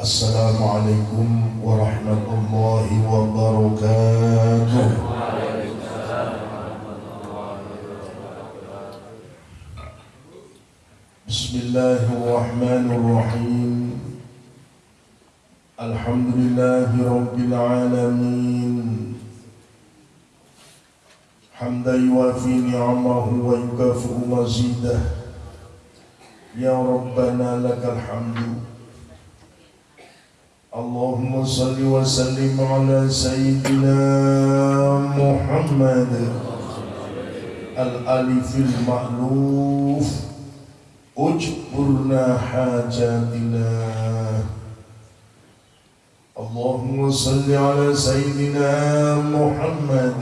السلام عليكم ورحمة الله وبركاته. بسم الله الرحمن الرحيم. الحمد لله رب العالمين. حمدا يوافي نعمه ويكافئ مزيده. يا ربنا لك الحمد. اللهم صل وسلم على سيدنا محمد الألف المألوف. اجبرنا حاجاتنا. اللهم صل على سيدنا محمد.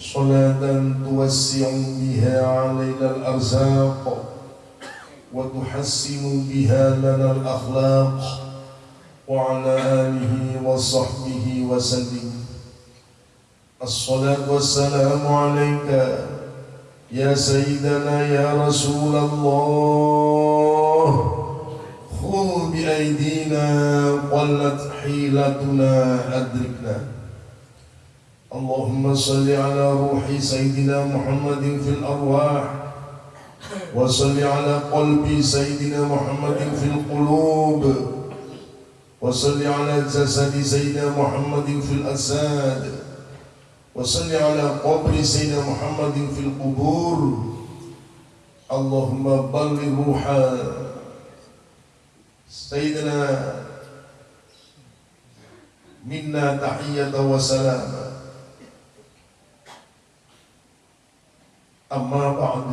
صلاة توسع بها علينا الأرزاق وتحسن بها لنا الأخلاق. وعلى آله وصحبه وسلم. الصلاة والسلام عليك يا سيدنا يا رسول الله. خذ بأيدينا قلت حيلتنا أدركنا. اللهم صل على روح سيدنا محمد في الأرواح وصل على قلب سيدنا محمد في القلوب. وصل على جسد سيدنا محمد في الأساد وصل على قبر سيدنا محمد في القبور. اللهم بلغ روح سيدنا. منا تحية وسلام. أما بعد.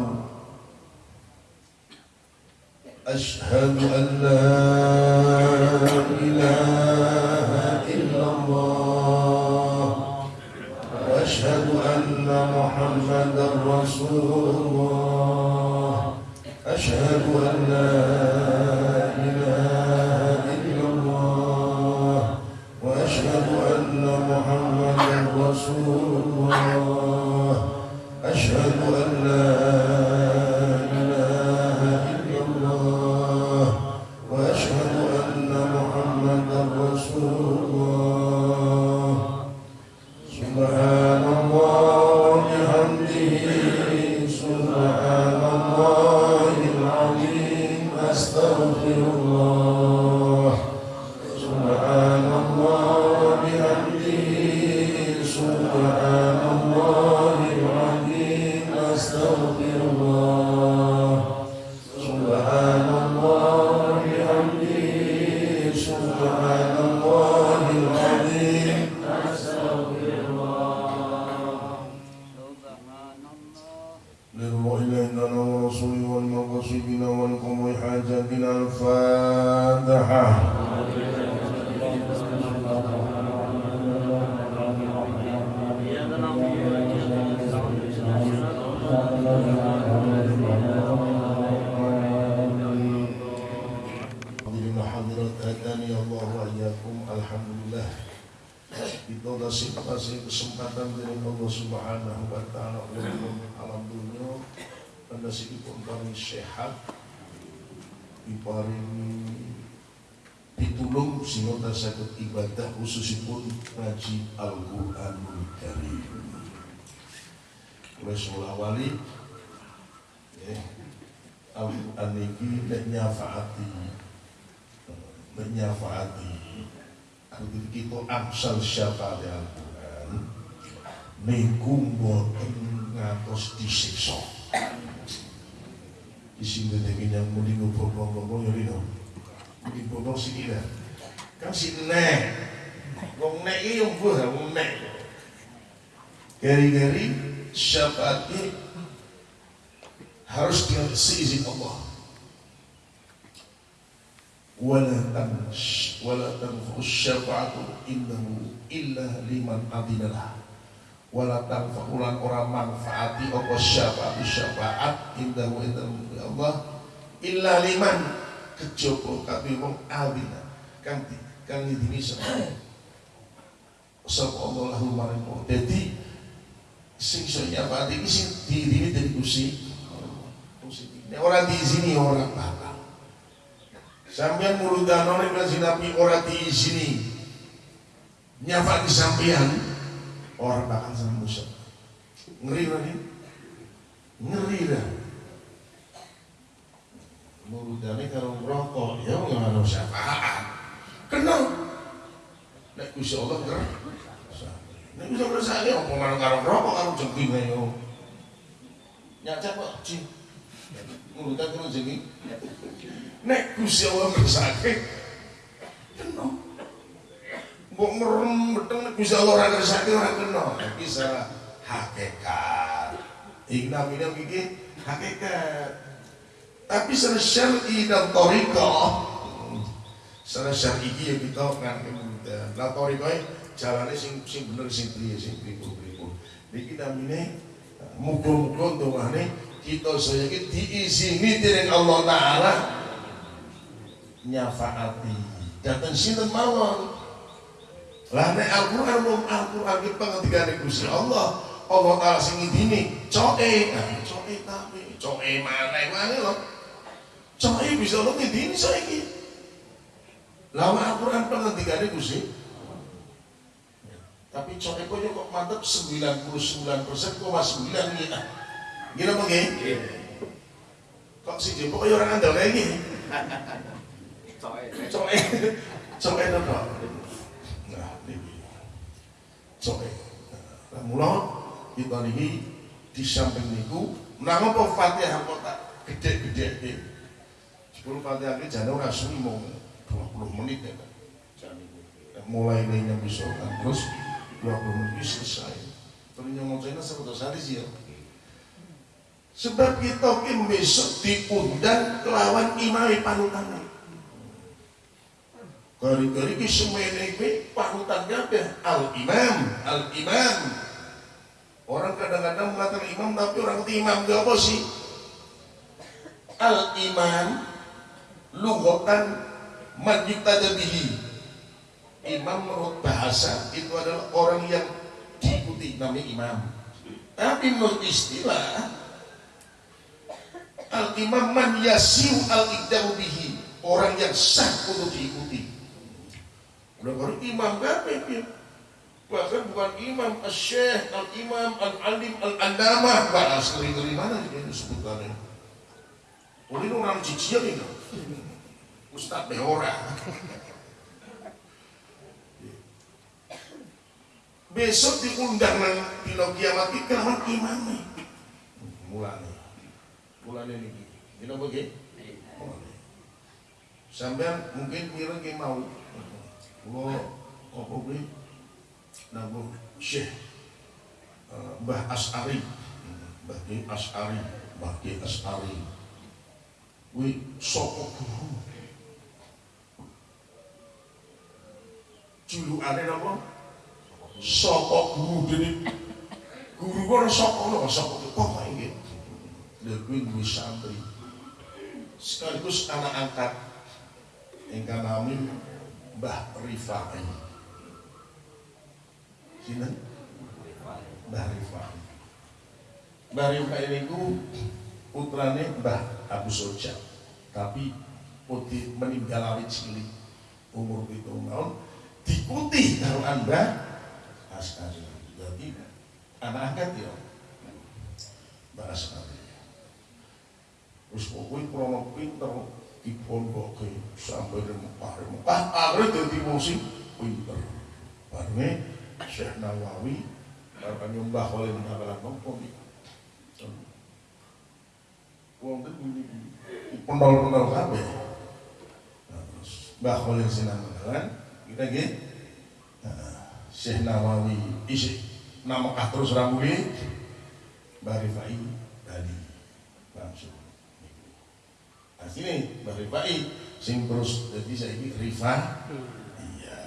أشهد أن لا Kita amsal syafaat Al-Qur'an niku mboten ngatos disiksa. Di sini dengan yang mending ngobrol-ngobrol ya lino. Mending ngobrol sini lah. Kan sini Wong nek iki yo mbuh wong nek. Gari-gari syafaatnya harus diisi izin Allah. Wala tansh wala tanfu syafa'atu innahu illa liman adinalah. Wala tanfa'u lan ora manfaati apa syafa'at indahu indahu Allah illa liman wong sapa Allah lahu sing iso nyapati iki sing diiringi dari Gusti Gusti. Nek ora diizini ora bakal. Sampeyan muludano nek kanjeng Nabi ora diizini nyapa di sampeyan orang bakal sembusuk. Ngeri lagi. Ngeri dah. Muludane kalau ngerokok ya nggak ada syafaat. Kena. Nek Gusti Allah ngerti. Nek Gusti Allah sakit apa marang karo ngerokok karo jengking ayo. Nyacak kok cing. Muludan karo jengking. Nek Gusti Allah ngersake kena. Mbok merem beteng nek Gusti Allah ora ngersake ora kena. Iki salah hakikat. Iki namanya iki hakikat. Tapi secara syar'i dan toriko secara syar'i ya kita ngerti mudah. Lah toriko jalannya sing sing bener sing priye sing pribu-pribu. Niki namine muga-muga ndongane kita saya iki diizini dening Allah taala nyafaati. Datang sinten mawon. Lah nek Al-Qur'an mung Al-Qur'an ki pangendikane Gusti Allah, Allah taala sing ngidini, coke, nah, coke tapi coke maneh maneh lho. Coke bisa lo ngidini saiki. Lama Al-Qur'an pangendikane Gusti tapi coke kok kok mantep 99,9 ya. Gila apa nggih? Kok si jempol kayak orang andal kayak gini? Coke, coke itu kok. Nah, ini coke. Nah, mulai kita ini di samping niku, nama apa Fatihah kok tak gede-gede ini. Sepuluh Fatihah ini jangan orang suwi mau 20 menit ya kan. Mulai ini yang bisa terus 20 menit selesai. Terus yang mau saya satu hari sih ya. Sebab kita ki besok diundang kelawan imai panutan. Kali-kali ki semene ki panutan kabeh al imam, al imam. Orang kadang-kadang mengatakan imam tapi orang itu imam gak apa sih? Al imam lugotan man bihi. Imam menurut bahasa itu adalah orang yang diikuti namanya imam. Tapi menurut istilah Al-imam man yasiu al bihi. Orang yang sah untuk diikuti. Udah baru imam berapa Bahkan bukan imam Al-syekh, al-imam, al-alim, al-andamah Bahas ngeri-ngeri mana ini sebutannya Oh ini orang cicil ini. Ustaz Behora. Besok diundang di kiamat itu kelawan Mulanya ini. Ini apa gitu? Sampai mungkin kira ki mau Kulo apa kuwi? Nanggung Syekh Mbah As'ari. Mbah Ki As'ari Mbah Ki As'ari. Kuwi sapa guru? Julukane napa? Sapa guru dene? Guru kok sapa? Lho sapa? Kok nggih. Lha kuwi duwe santri. Sekaligus anak angkat ingkang nami Mbah Rifai. Sinten? Mbah Rifai. Mbah Rifai niku putrane Mbah Abu Soja. Tapi putih meninggal awit cilik umur itu tahun diikuti karo Mbah Askari. Jadi anak angkat ya Mbah Askari. Terus pokoknya krono pinter dipondoke sampai di Mekah Mekah akhirnya jadi musim pinter. Barangnya Syekh Nawawi karena nyembah oleh menakalan nopo Wong itu pendol-pendol kabeh. Nah, terus Mbah Khalil Sinan kan kita nggih. Syekh Nawawi isi nama kah terus rambut. Mbah Rifai tadi langsung sini Mbak Rifai sing terus jadi saya ini Rifa. Iya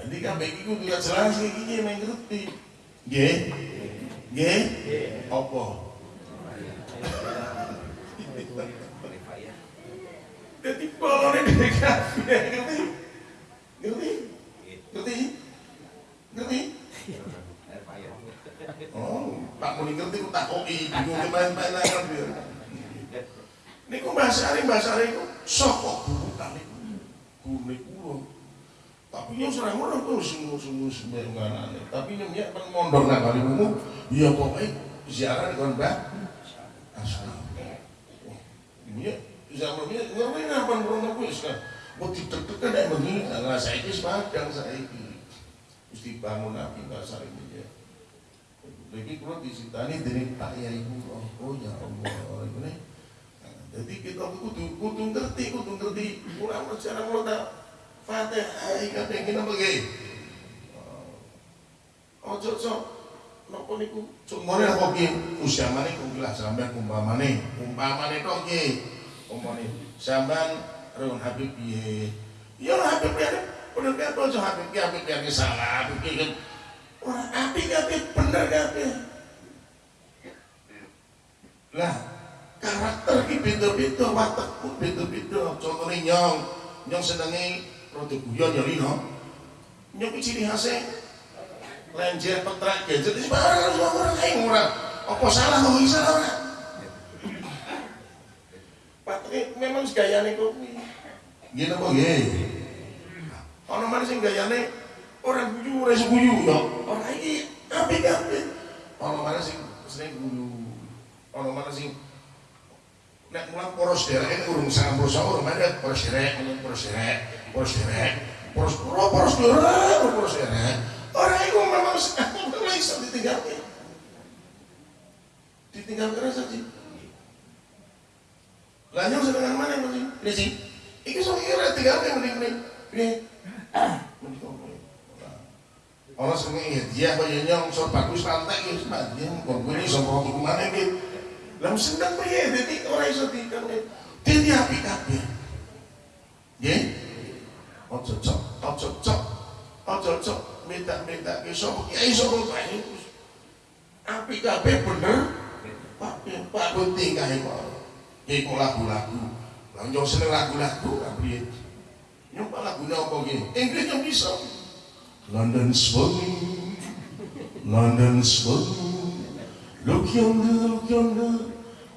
jadi kan baik itu juga jelas kayak gini yang ngerti. G G apa? Jadi kalau ini kafe ngerti? Ngerti? Ngerti? Ngerti? Oh tak mau ngerti tak koi bingung kemarin-marin Niku bahasa hari itu sokok guru kali kunik kulo tapi yang serang orang tuh sungguh sungguh sembarangan tapi ini kan mondor nggak kali umum ya pokoknya ziarah kon bah asli ini zaman ini ngapain apa orang aku ya mau ditekan ada begini nggak saya itu sepadang saya ini mesti bangun api nggak saling ya lagi kalau disintani dari tak ya ibu oh, oh ya Allah ini jadi kita kudu kudu ngerti kudu ngerti ulama secara mulai Fatihah iki pengen apa ge? Ojo ojo napa niku cumone apa ki? Usiamane ku gelas sampean umpamane, umpamane tok ki. Umpamane sampean Ron Habib piye? Ya Habib piye? Bener kan ojo Habib ki Habib piye salah, Habib ki kan ora apik Habib bener Habib. Lah, karakter ki beda-beda, watakku beda-beda. Contohnya nyong, nyong senenge rada guyon ya lino nyok ciri khasnya lenjer petrak gadget itu barang semua orang kayak murah apa salah kok salah ora? Patri memang gayane kopi gini apa nggih? Ana mana sing gayane orang guyu ora guyu ya. Ora iki apik-apik. Ana mana sing sering guyu. Ana mana sing nek mulang poros derek urung sangat poros urung ada poros derek poros derek poros derek poros pura poros derek poros derek orang itu memang memang bisa ditinggalkan ditinggalkan saja Lanjut sedang mana yang penting? Ini sih. Iki so kira tiga yang penting nih. Ini. Orang seneng ya dia banyak yang so bagus pantai ya sebab dia kok ini so mau ke mana gitu. Lalu sedang ya jadi orang iso dia api kabeh. Ya. Ojo cok, ojo cok, ojo cok, minta-minta ke kiai sapa kae. Api kabeh bener. Pak Pak penting kae kok. Iku lagu-lagu. Lah yo seneng lagu-lagu piye? Nyoba lagune apa ki? Inggris yang bisa. London swing, London swing. Look yonder, look yonder.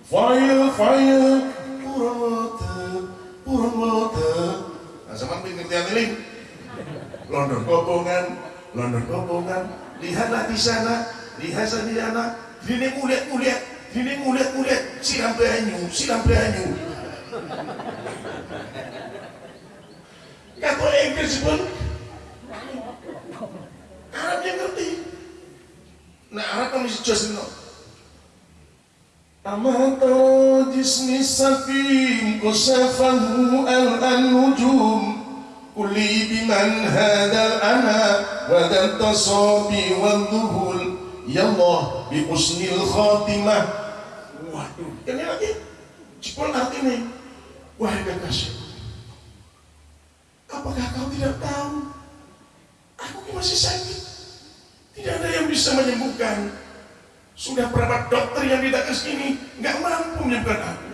Fire, fire. Purun water, purun water. Nah, sama pengertian ini. London kobongan, London kobongan. Lihatlah di sana, lihat di sana. Ini muliat, muliat, ini muliat, muliat. Siram banyu, siram banyu. Kata Inggris pun Arab yang ngerti. Nah Arab kan mesti jelas no. Tasabi wal duhul. Ya Allah bi usnil khatimah. Waduh Ini lagi Jepul artinya Wahai kekasih. Apakah kau tidak tahu? Aku masih sakit. Tidak ada yang bisa menyembuhkan sudah berapa dokter yang datang ke sini nggak mampu menyembuhkan aku.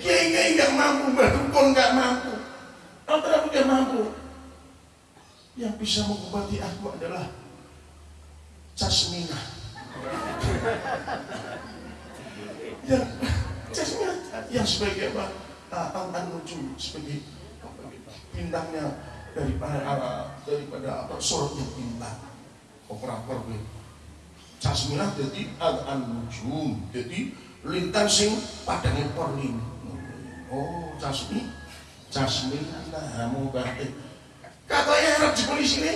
Kiai kiai nggak mampu, mbak dukun nggak mampu, altar nggak mampu. Yang bisa mengobati aku adalah casmina. yang casmina yang sebagai apa? Al nujum sebagai bintangnya daripada daripada apa sorotnya bintang operator Jasmilah jadi al nujum jadi lintang sing padangnya porlin oh jasmi jasmi nah berarti katanya harap di polisi ini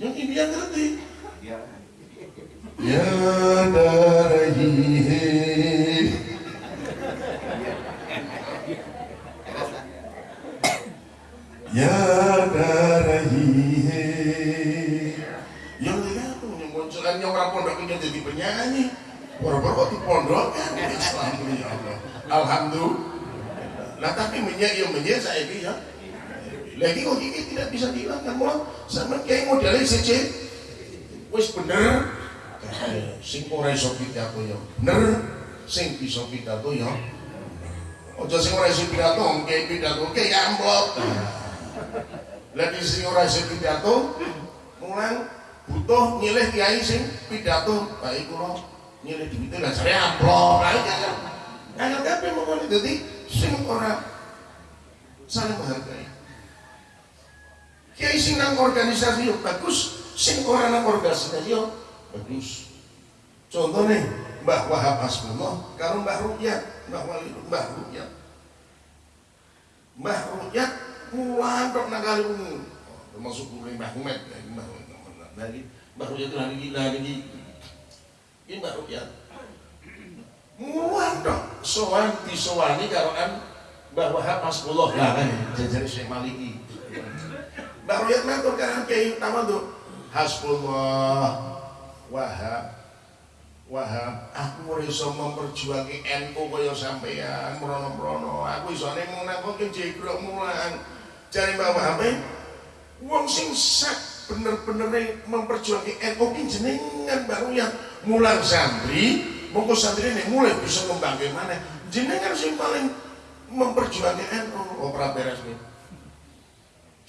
yang ini yang ngerti. Ya darahihi ya ini jadi penyanyi. Boro-boro di pondok Islam ya Alhamdulillah. Nah tapi menyak yang menyak saya ya. Lagi kok ini tidak bisa dihilangkan mau sama kayak modelnya sece wis bener. Sing ora iso pidato ya. Bener. Sing bisa pidato ya. Aja sing ora iso pidato kayak pidato kayak amplop. Lagi sing ora iso pidato mulang butuh milih kiai sing pidato baik kula milih duitnya lah saya amplop lah kan kabeh jadi sing ora saling menghargai. Kiai sing nang organisasi yo bagus sing ora nang organisasi yo bagus. Contohnya Mbah Wahab Asmullah karo Mbah Rukyat Mbah Wali Mbah Rukyat. Mbah Rukyat mulan tok nang kali umum termasuk kuwi Mbah Umet Mbah dari Mbah Rukyat lagi lagi. Ini Mbah Rukyat mulan tok sowan disowani karo an Mbah Wahab Asmullah lah kan jajar Syekh Maliki. Mbah Rukyat matur kan kiai utama tuh. Hasbullah Wahab Wahab, aku ora iso memperjuangi NU kaya sampean merono-merono. Aku isone mung nakoke jegrok mulang. Jare Mbak Wahab, wong sing sak bener-bener memperjuangi NU ki jenengan. Baru yang mulang santri, monggo santri ini mulai bisa ngembangke mana. Jenengan sing paling memperjuangi NU ora beres nih.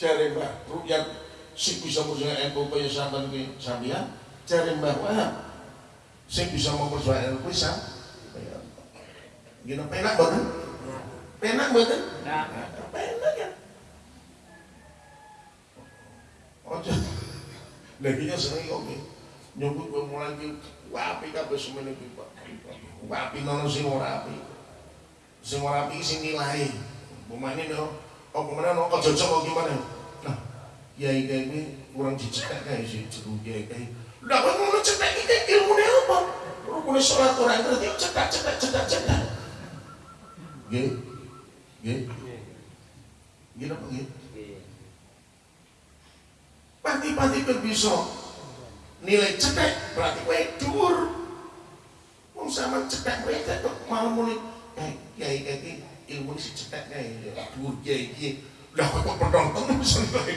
Jare Mbak Rukyat sing bisa memperjuangi NU kaya sampean ki sampean, jare Mbak Wahab sing bisa memperjuangkan kuwi sam. Gini penak banget penak banget penak ya ojo lagi nya seneng kok nyebut gue mulai ki. Wapi kabeh semene ki Pak. Wapi nono sing ora api. Sing ora api sing nilai. Pemane no oh ke mana no ojo kok gimana? Nah kiai kiai ini kurang dicek kayak si ceru kiai kiai lah kok ngono cetek iki ilmune apa? Rukune salat ora ngerti cetak cetak cetak cetak. Nggih. Nggih. Nggih apa nggih Pati-pati kowe bisa nilai cetek berarti kowe dhuwur. Wong sama cetek kowe kok malah muni kayak kiai kayak ilmu si cetek kayak dhuwur kiai iki. Lah kok penonton bisa nilai.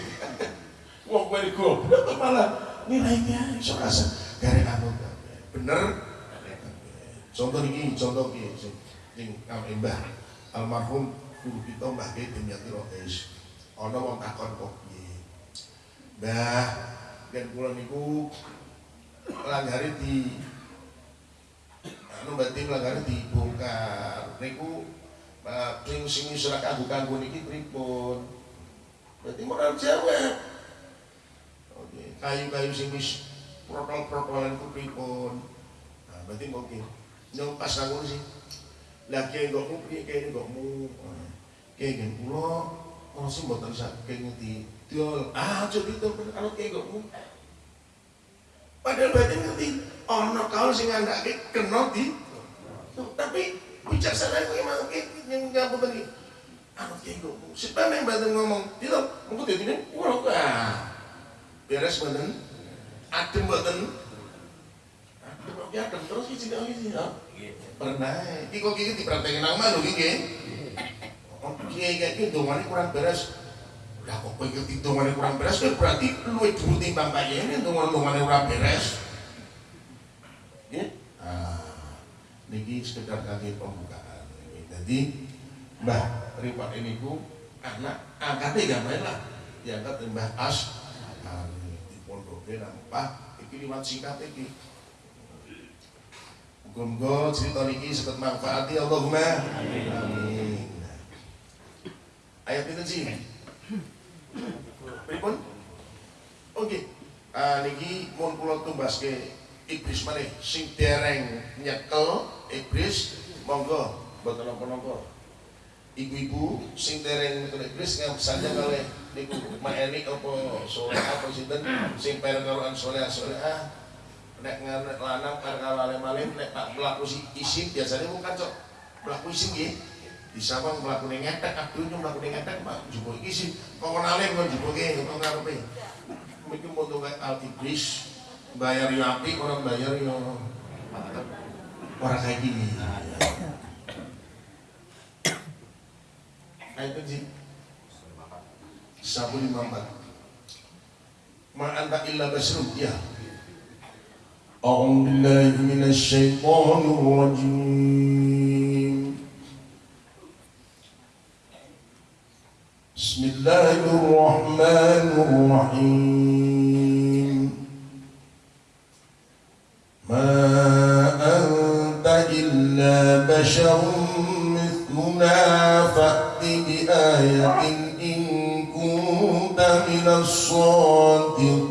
Wong kowe goblok malah nilainya iso rasa gara anu bener contoh ini contoh ini sing sing mbah almarhum guru kita mbah Ki Dimyati Rohis ana wong takon kok mbah yen kula niku langgare di anu berarti langgare dibongkar niku sing sing isra kanggo kanggo niki pripun berarti moral jawab kayu-kayu sing wis protol-protolan ku pripun. Nah, berarti mungkin nyong pas nang sih. Lah kiai ngokmu piye kiai ngokmu. Kiai gen kula ono sing mboten saking ngerti. Ah aja itu kalau kiai ngokmu. Padahal berarti ngerti ono kaul sing ngandake kena di tapi bijaksana kuwi emang yang ngapun tadi. Anu kiai ngokmu. Sebab yang bantu ngomong, itu mungkin dadi ini, wah, beres mboten adem mboten adem kok adem terus sing iki ya pernah iki kok iki dipraktekin nang mana lho oh kiai iki dongane kurang beres lah kok kowe iki dongane kurang beres? Kan berarti luwih dhuwur timbang kayene dongane ora beres. Nggih? Ah niki sekedar kangge pembukaan jadi Mbah Ripat ini ku anak angkatnya gak main lah. Diangkat Mbah As. Oke nampak iki liwat singkat iki. Muga-muga cerita niki sebut manfaati. Allahumma amin. Ayat itu sih. Pripun? Oke. Ah niki mun kula tumbaske iblis maneh sing dereng nyekel iblis monggo mboten napa-napa. Ibu-ibu sing dereng nyekel iblis ngam saja kalih niku maeni apa soleh apa sinten sing per karo soleh soleh ah nek nganek lanang per karo alim alim nek tak mlaku isim biasanya mung kacok mlaku isim nggih bisa bang mlaku ning ngetek abdul nyu mlaku ning ngetek Pak jupuk isim kok alim kok jupuke kok ngarepe mungkin mau kayak al iblis bayar yo api orang bayar yo orang kayak gini nah itu sih Sabun Muhammad Ma anta illa basrun ya أعوذ بالله من الشيطان الرجيم بسم الله الرحمن الرحيم ما أنت إلا بشر مثلنا ayatin in kunta minas shadiqin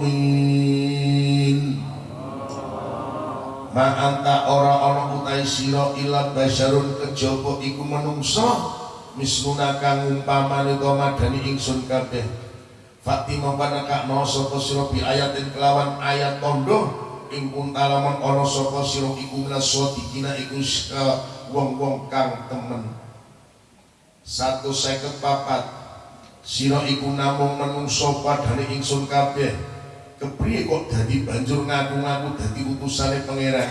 Ma anta ora ana utai sira ila basyarun kejaba iku menungso misluna kang umpamane to madani ingsun kabeh. Fatimah panakakno sapa sira bi ayatin kelawan ayat tondo ing kuntalaman ana sapa sira iku shadiqina iku wong-wong kang temen. Satu seket papat. Sira iku namung menungso padane ingsun kabeh. Kepriye kok dadi banjur ngaku-ngaku dadi utusane pangeran?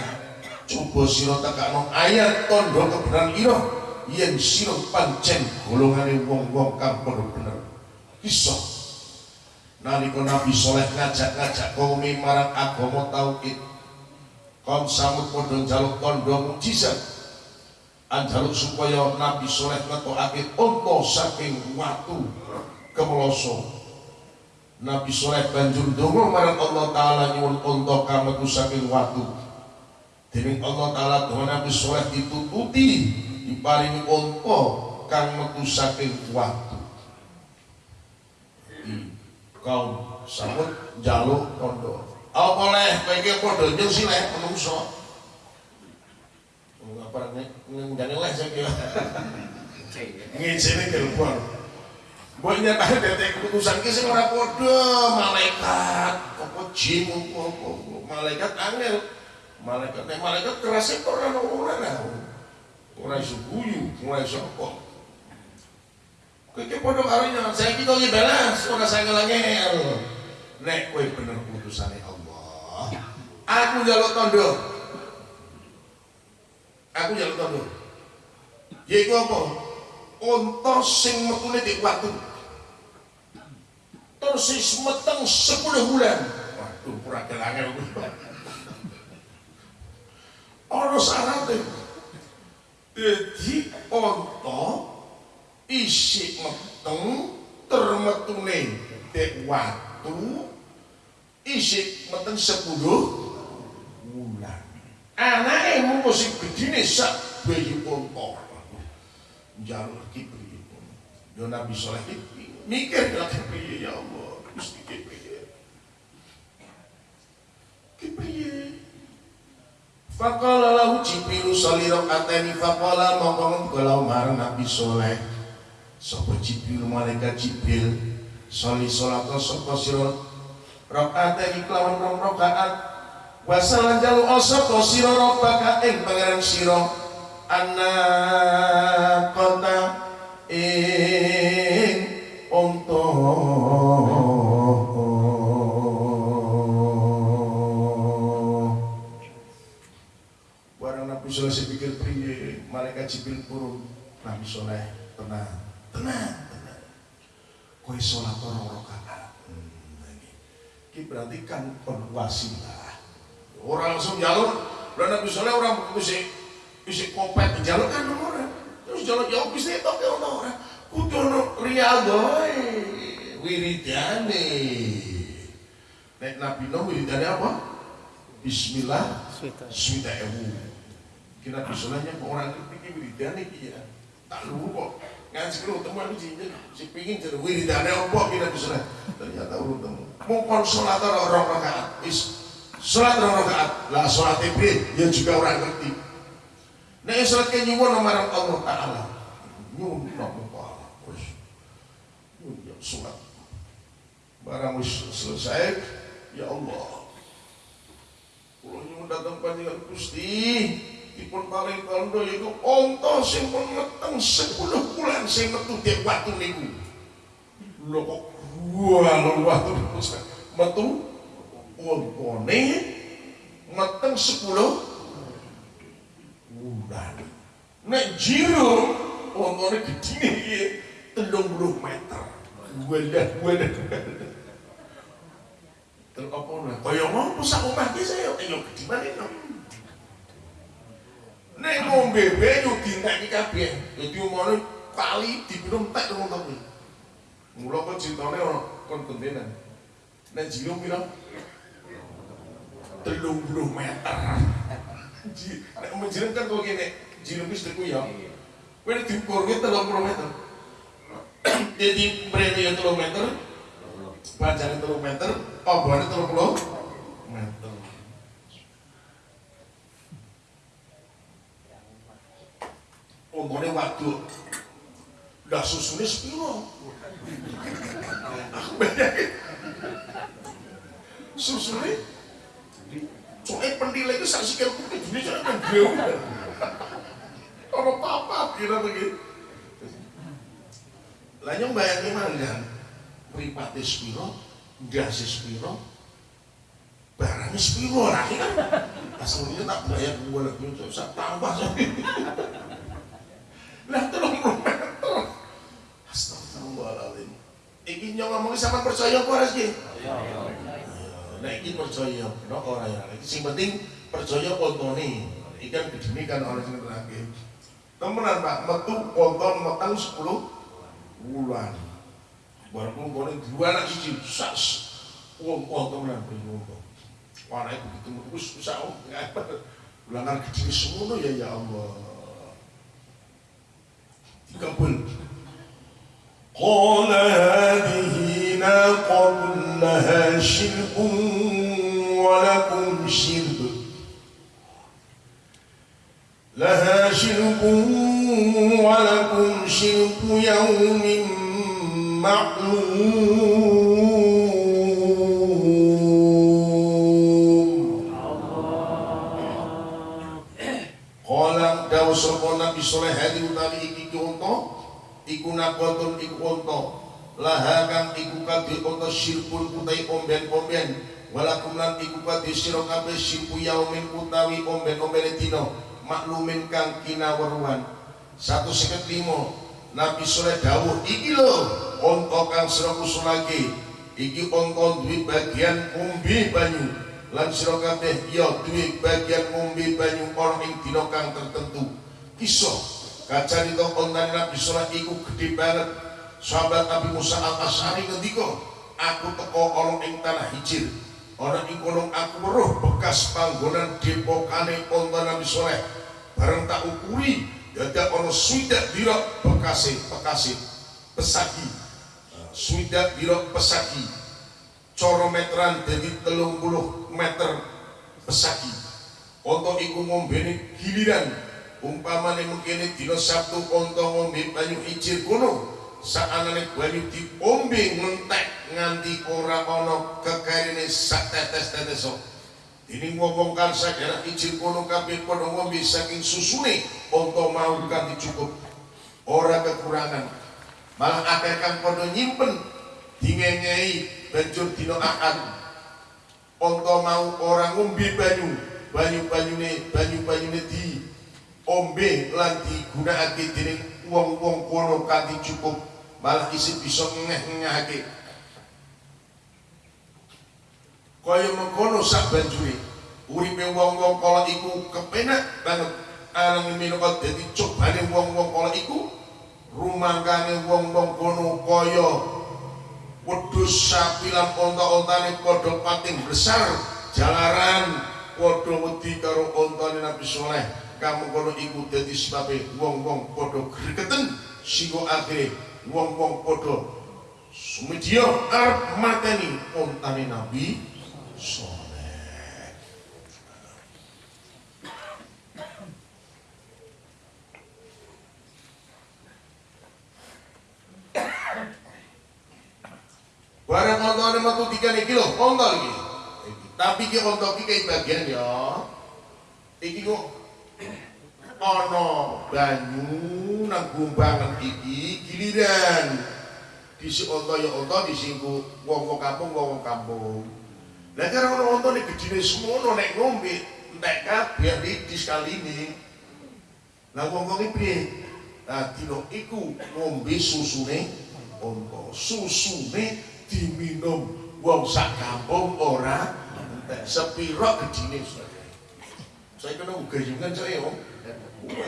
Coba sira tekakno ayat tondo kebenaran ira yen sira pancen golongane wong-wong kang padha bener. Iso nalika Nabi Soleh ngajak-ngajak kaum marang agama tauhid kon samut padha njaluk tondo mujizat. Anjaluk supaya Nabi Soleh ngetokake unta saking watu kemeloso Nabi Soleh banjur dongo marang Allah Ta'ala nyuwun unta kametu saking watu. Dening Allah Ta'ala dongo Nabi Soleh ditututi diparingi unta kang metu saking watu. Kaum sambut jaluk kondo apa leh kowe iki padha nyung sileh menungso Barang ngundane les iki. Ngijine telepon. Mbok nyatane detek keputusan ki sing ora padha malaikat, apa jin apa malaikat angel. Malaikat nek malaikat keras ora ora ora. Ora iso guyu, ora iso apa. Kowe ki padha karo nyan, saiki kok balas ora sange ngel. Nek kowe bener putusane Allah, aku njaluk tondo aku jaluk tondo yaiku apa? Unta sing metune di watu terus meteng 10 bulan. Waduh pura kelangel jadi unta isi meteng termetune di watu isi meteng 10 anake mung sing gedine sak bayi unta. Jalur piye yo nabi saleh iki mikir lagi piye ya Allah Gusti Faqala lahu Jibril sholli rakaatani faqala mongko kalau marang Nabi Soleh. Sapa Jibril malaikat Jibril sholli salat sapa sira? Rakaatani kelawan rong rakaat. Wasalan jalu osoko siro robbaka ing pangeran siro anak kota ing Nabi Soleh tenang. Tenang tenang. Kowe sholat orang rakaat hmm, ini. Berarti kan kon wasilah. Orang langsung jalur dan Nabi Soleh orang bisa bisa kopet jalur kan orang terus jalur jauh bisa itu ke orang kudu no riadoy wiridane. Nek Nabi no wiridane apa? Bismillah Swita ewu. Kira Nabi Solehnya orang pikir wiridane iya tak lu kok ngaji lu teman si si pingin jadi wiridane apa kira Soleh ternyata urut temu mau konsolator orang rakaat is Sholat orang rakaat, lah sholat ibrit, dia juga orang ngerti. Nah, sholat ke nyuwun marang Allah Ta'ala. Nyuwun nama Allah. Terus, nyuwun sholat. Barang wis selesai, ya Allah. Kalau nyuwun datang panjangan Gusti, dipun paling tondo itu onto sing pun meteng 10 bulan sing metu dia waktu niku. Lho kok gua waktu metu wontone meteng 10 bulan. Nek jiro wontone gedine iki 30 meter. Wadah wadah. Terus apa nah? Kaya ngopo sak omah ki saya ayo gede no. Nek ngombe banyu dintek kabeh. Dadi umane kali dipinum tek ngono to. Mula kok cintane ono kon gentenan. Nek jiro pira? telung puluh meter nek menjirim kan kok gini jirim wis teku ya kowe diukur ki telung puluh meter Jadi mrene ya 3 meter, panjangnya 3 meter, obone 30 meter. Umpone waduk. Lah susune sepiro? Aku bayangin. Susune Soalnya pendile itu sak sikil ini saya kan jauh. Ono papa kira begitu. Lah nyong bayangin manggan, mripate spiro, ndase spiro, barangnya spiro lah kan. Aslinya tak bayar gue lagi, saya tambah. Lah tolong meter. Astagfirullahaladzim. Iki nyong ngomongin sama percaya apa rezeki? Nah iki percaya, no orang yang iki sing penting percaya kontone. Ikan gedene kan orang sing terakhir. Temenan Pak, metu konton metang 10 bulan. Baru kontone dua anak siji sas. Wong wong temenan bingung. Warnanya begitu terus bisa oh ulangan kecil semuanya ya ya Allah. قال هذه ناقة لها شرب ولكم شرب. لها شرب ولكم شرب يوم معلوم. قال دعوا صلى الله عليه وسلم unta iku nakotun iku unta laha kang iku kadhe unta sirpun utawi omben-omben. Walakum lan iku kadhe sira sirpu yaumin utawi omben-ombene dina maklumin kang kinaweruhan. 155 Nabi Saleh dawuh iki lho unta kang sira kusulake iki unta duwe bagian umbi banyu. Lan sira kabeh ya bagian ngombe banyu ana ing dina kang tertentu. Kisah kacarita kontane Nabi sallallahu iku gedhe banget. Sahabat Nabi Musa al-Asy'ari ngendika aku teko ana ing tanah hijir. Ana ing kono aku weruh bekas panggonan depokane onta Nabi Saleh bareng tak ukuri dadak ana swidak dira bekase bekase pesagi swidak dira pesagi coro meteran jadi telung puluh meter pesagi onto iku ngombene giliran umpamane mungkin dina Sabtu onto ngombe banyu ijir kuno saanane banyu diombe ngentek nganti ora ana kekarine sak tetes-tetes ini ngomong kan sagara ijir kuno kabeh padha ngombe saking susune onto mau kanthi cukup ora kekurangan. Malah akeh kang padha nyimpen dingengei banjur dina akad onto mau orang ngombe banyu banyu-banyune banyu-banyune di ombe lan digunakake dening wong-wong kono kanthi cukup malah isi bisa ngeh-ngehake. Kaya mengkono sak banjure uripe wong-wong kala iku kepenak banget. Anang minangka dadi cobane wong-wong kala iku rumangkane wong-wong kono kaya wedhus sapi lan onta-ontane padha pating besar jalaran padha wedi karo ontane Nabi Saleh kamu kono iku dadi sebabe wong-wong padha gregeten singgo akhire wong-wong padha sumedya arep mateni ontane Nabi Saleh Barang ontone metu tiga iki lho, onto iki. Tapi ki onto iki bagian ya. Iki kok ana banyu nang gumbangan iki giliran. Disi onto ya onto disingku wong-wong kampung wong kampung. Lah karo ono onto nek gedine semono nek ngombe entek kabeh iki sekali ini. Lah wong-wong iki piye? Nah, dina iku ngombe susune onto. Susune diminum wong sak kampung ora sepiro gedine saya kena gayungan saya om.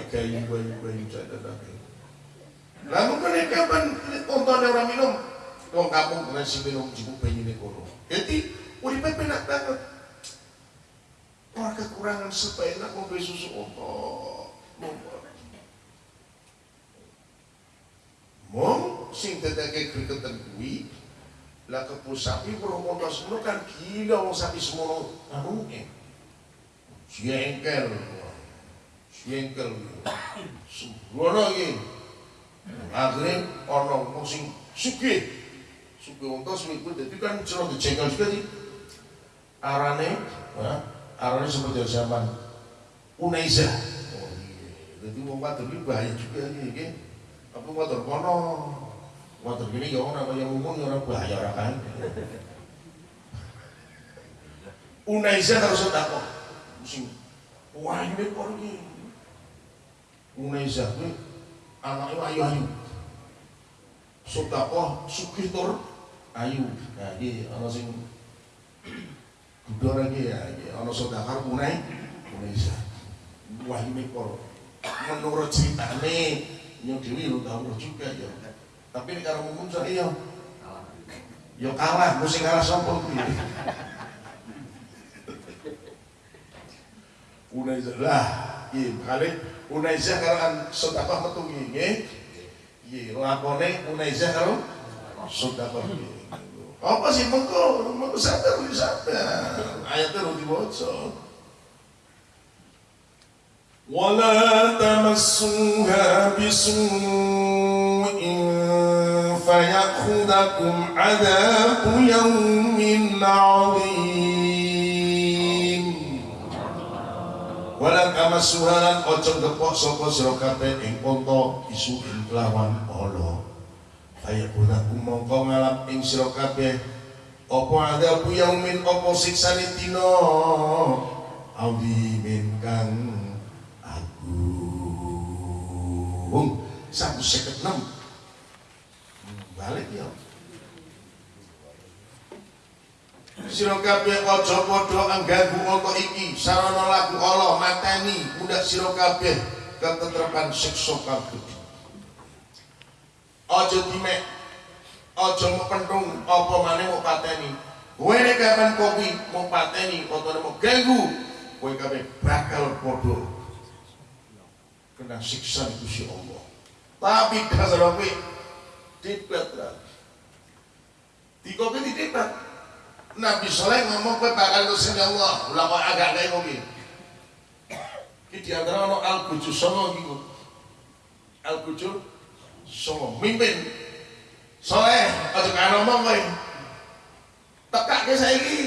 Gayung gayung gayung saya tetap mungkin ini kapan tontonnya orang minum. Wong kampung nasi minum cukup banyu ini kono jadi uripe penak banget. Orang kekurangan supaya enak ngombe susu onto mong sing dadake gregeten kuwi lah kebun sapi berumur semono kan gila wong sapi semono eh jengkel. Jengkel. Sembrono iki. Akhirnya ono wong sing sugih. Sugih wong tos kuwi dadi kan jeneng dijengkel juga di arane ya, arane seperti zaman Unaiza oh iya. Jadi wong wadon iki bahaya juga iki apa wadon kono? Wadon gini ya orang yang umum ya orang bahaya orang kan Unaiza harus takut sing wah ini kok iki. Unaiza kuwi anaknya ayu ayu. Sedekah sugih tur ayu. Nah iki ana sing budal lagi ya iki ana sedekah unai Unaiza wah ini kok menurut ceritane yang dewi lu tahu juga ya tapi ini kalau umum saya ya kalah. Mesti kalah sopo Unaiza lah iya kali Unaiza kalau kan sedekah metu nggih iya lakone Unaiza kalau sedekah apa sih mengko mengko sadar wis sadar ayatnya lu diwaca ولا تمسوها بسوء فيأخذكم عذاب يوم عظيم Walang kamasuhalan ojo gepok sapa sira kabeh ing unta isu ing kelawan ala. Kaya gunaku mongko ngalap ing sira kabeh apa adabu yaumin apa siksane dina awimin kang agung. 156 Hmm, balik ya. Sira kabeh aja padha angganggu apa iki sarana lagu Allah mateni mundak sira kabeh ketetrepan siksa kabeh. Aja dimek aja mepentung apa maneh mau pateni. Kowe nek kapan kopi mau pateni utawa mau ganggu kowe kabeh bakal padha kena siksa Gusti Allah. Tapi dasar kowe dipet lah. Nabi Soleh ngomong kowe bakal ke sini Allah. Lah kok agak kayak kopi. Ki di antara ono Al Buju Songo gitu. Al Buju Songo mimpin. Soleh aja kan ngomong kowe. Tekak ke saiki.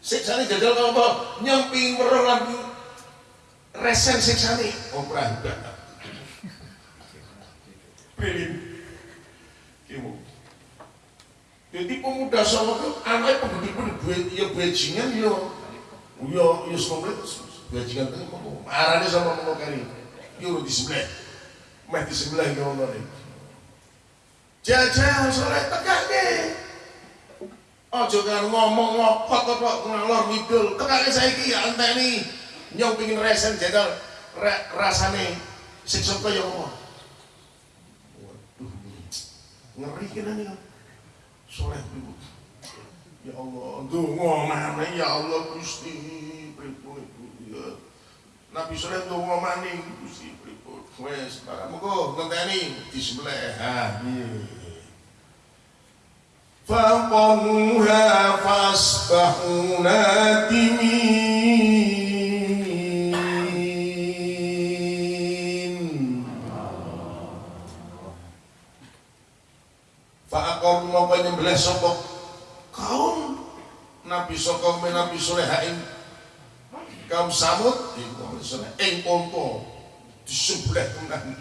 Siksane jajal kok apa? Nyempi weruh lan resen siksane. Oh perahukan. Pilih. Kimu. Jadi pemuda sama itu anaknya duit ya bajingan ya. Ya ya sekolah bajingan itu mau marahnya sama mau kari ya udah di sebelah meh di sebelah ya Allah nih jajah sore tegak deh ojo kan ngomong ngopot apa ngalor ngidul tegak saya ki anteni nyong pingin resen jadal rasane siksa kaya apa? Waduh ngeri kan nih soleh dulu ya Allah dongo mana ya Allah Gusti pripun iku ya Nabi soleh dongo maning Gusti pripun wes para monggo ngenteni di sebelah ha فقروها فأصبحوا نادمين Fa'akor mongko nyembelih sapa? Kaum Nabi saka Nabi ing kaum Samud? Ing unta di sebelah tenan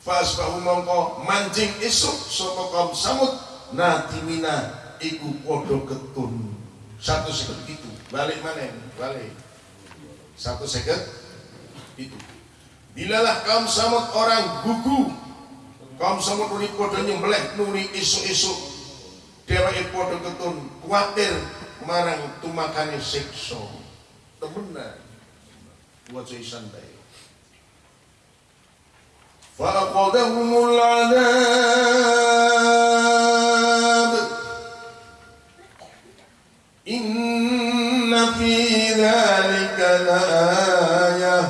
Fasbahu mongko mancing esuk sapa kaum Samud? Nadimina iku padha ketun. Satu seket itu. Balik mana? Balik. Satu seket itu. Bilalah kaum Samud orang gugu. Kaum Samud nuni padha nyembelih nuni isuk-isuk dheweke padha ketun kuatir marang tumakani sikso temenan waca isan bae fa aqadahumul adab inna fi dhalika la ayah.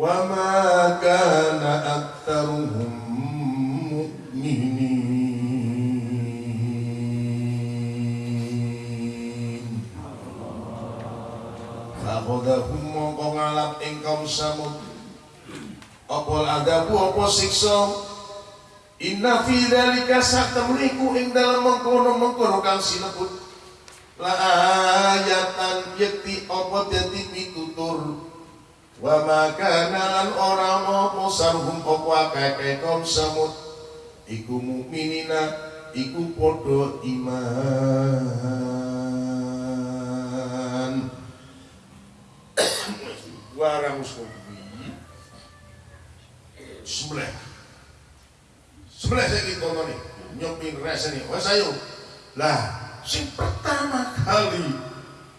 Wa ma kan tumrap ing kaum samud. Apa adabu apa siksa? Inna fi dzalika satamliku ing dalam mengkono-mengkono kang sinebut. La ayatan yakti apa dadi pitutur. Wa maka nalan ora apa sarhum apa akeh kaum samud. Iku mukminina iku padha iman warang kuwi sebelah sebelah saya kita nih nyopin rasa nih wes ayo lah sing pertama kali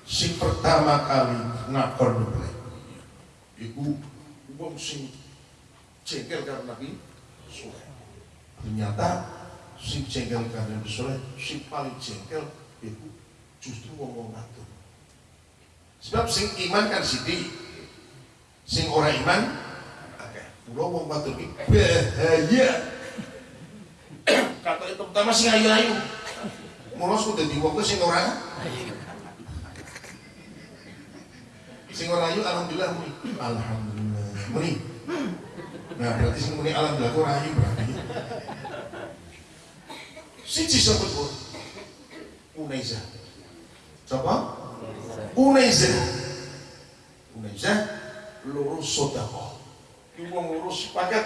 sing pertama kali ngakor dulu iku wong sing jengkel karena Nabi Soleh. Ternyata sing jengkel karena Nabi Soleh sing paling jengkel itu justru wong ngatur sebab sing iman kan siti sing ora iman akeh. Kula wong ngatur iki bahaya. Itu pertama sing ayu-ayu. Mula sudah dadi wong sing ora sing ora ayu alhamdulillah muni. Alhamdulillah muni. Nah berarti sing muni alhamdulillah ora ayu berarti. Siji sapa Bu. Unaiza. Coba Unaiza. Unaiza lurus sodako Ki lurus sepakat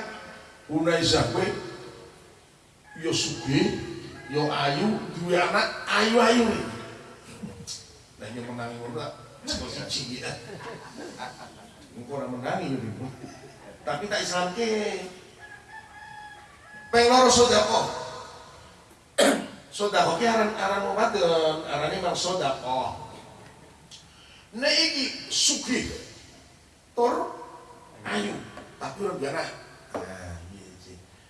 Unaiza kowe yo sugih yo ayu duwe anak ayu-ayu Nah, yang menangi ngono Cuma siji ya. Engkau orang menangi ya Tapi tak Islam ke. Pengloro sodako. sodako ke aran aran obat ini mang sodako. Nah iki suki. Tor ayu. Tapi orang biasa. Nah.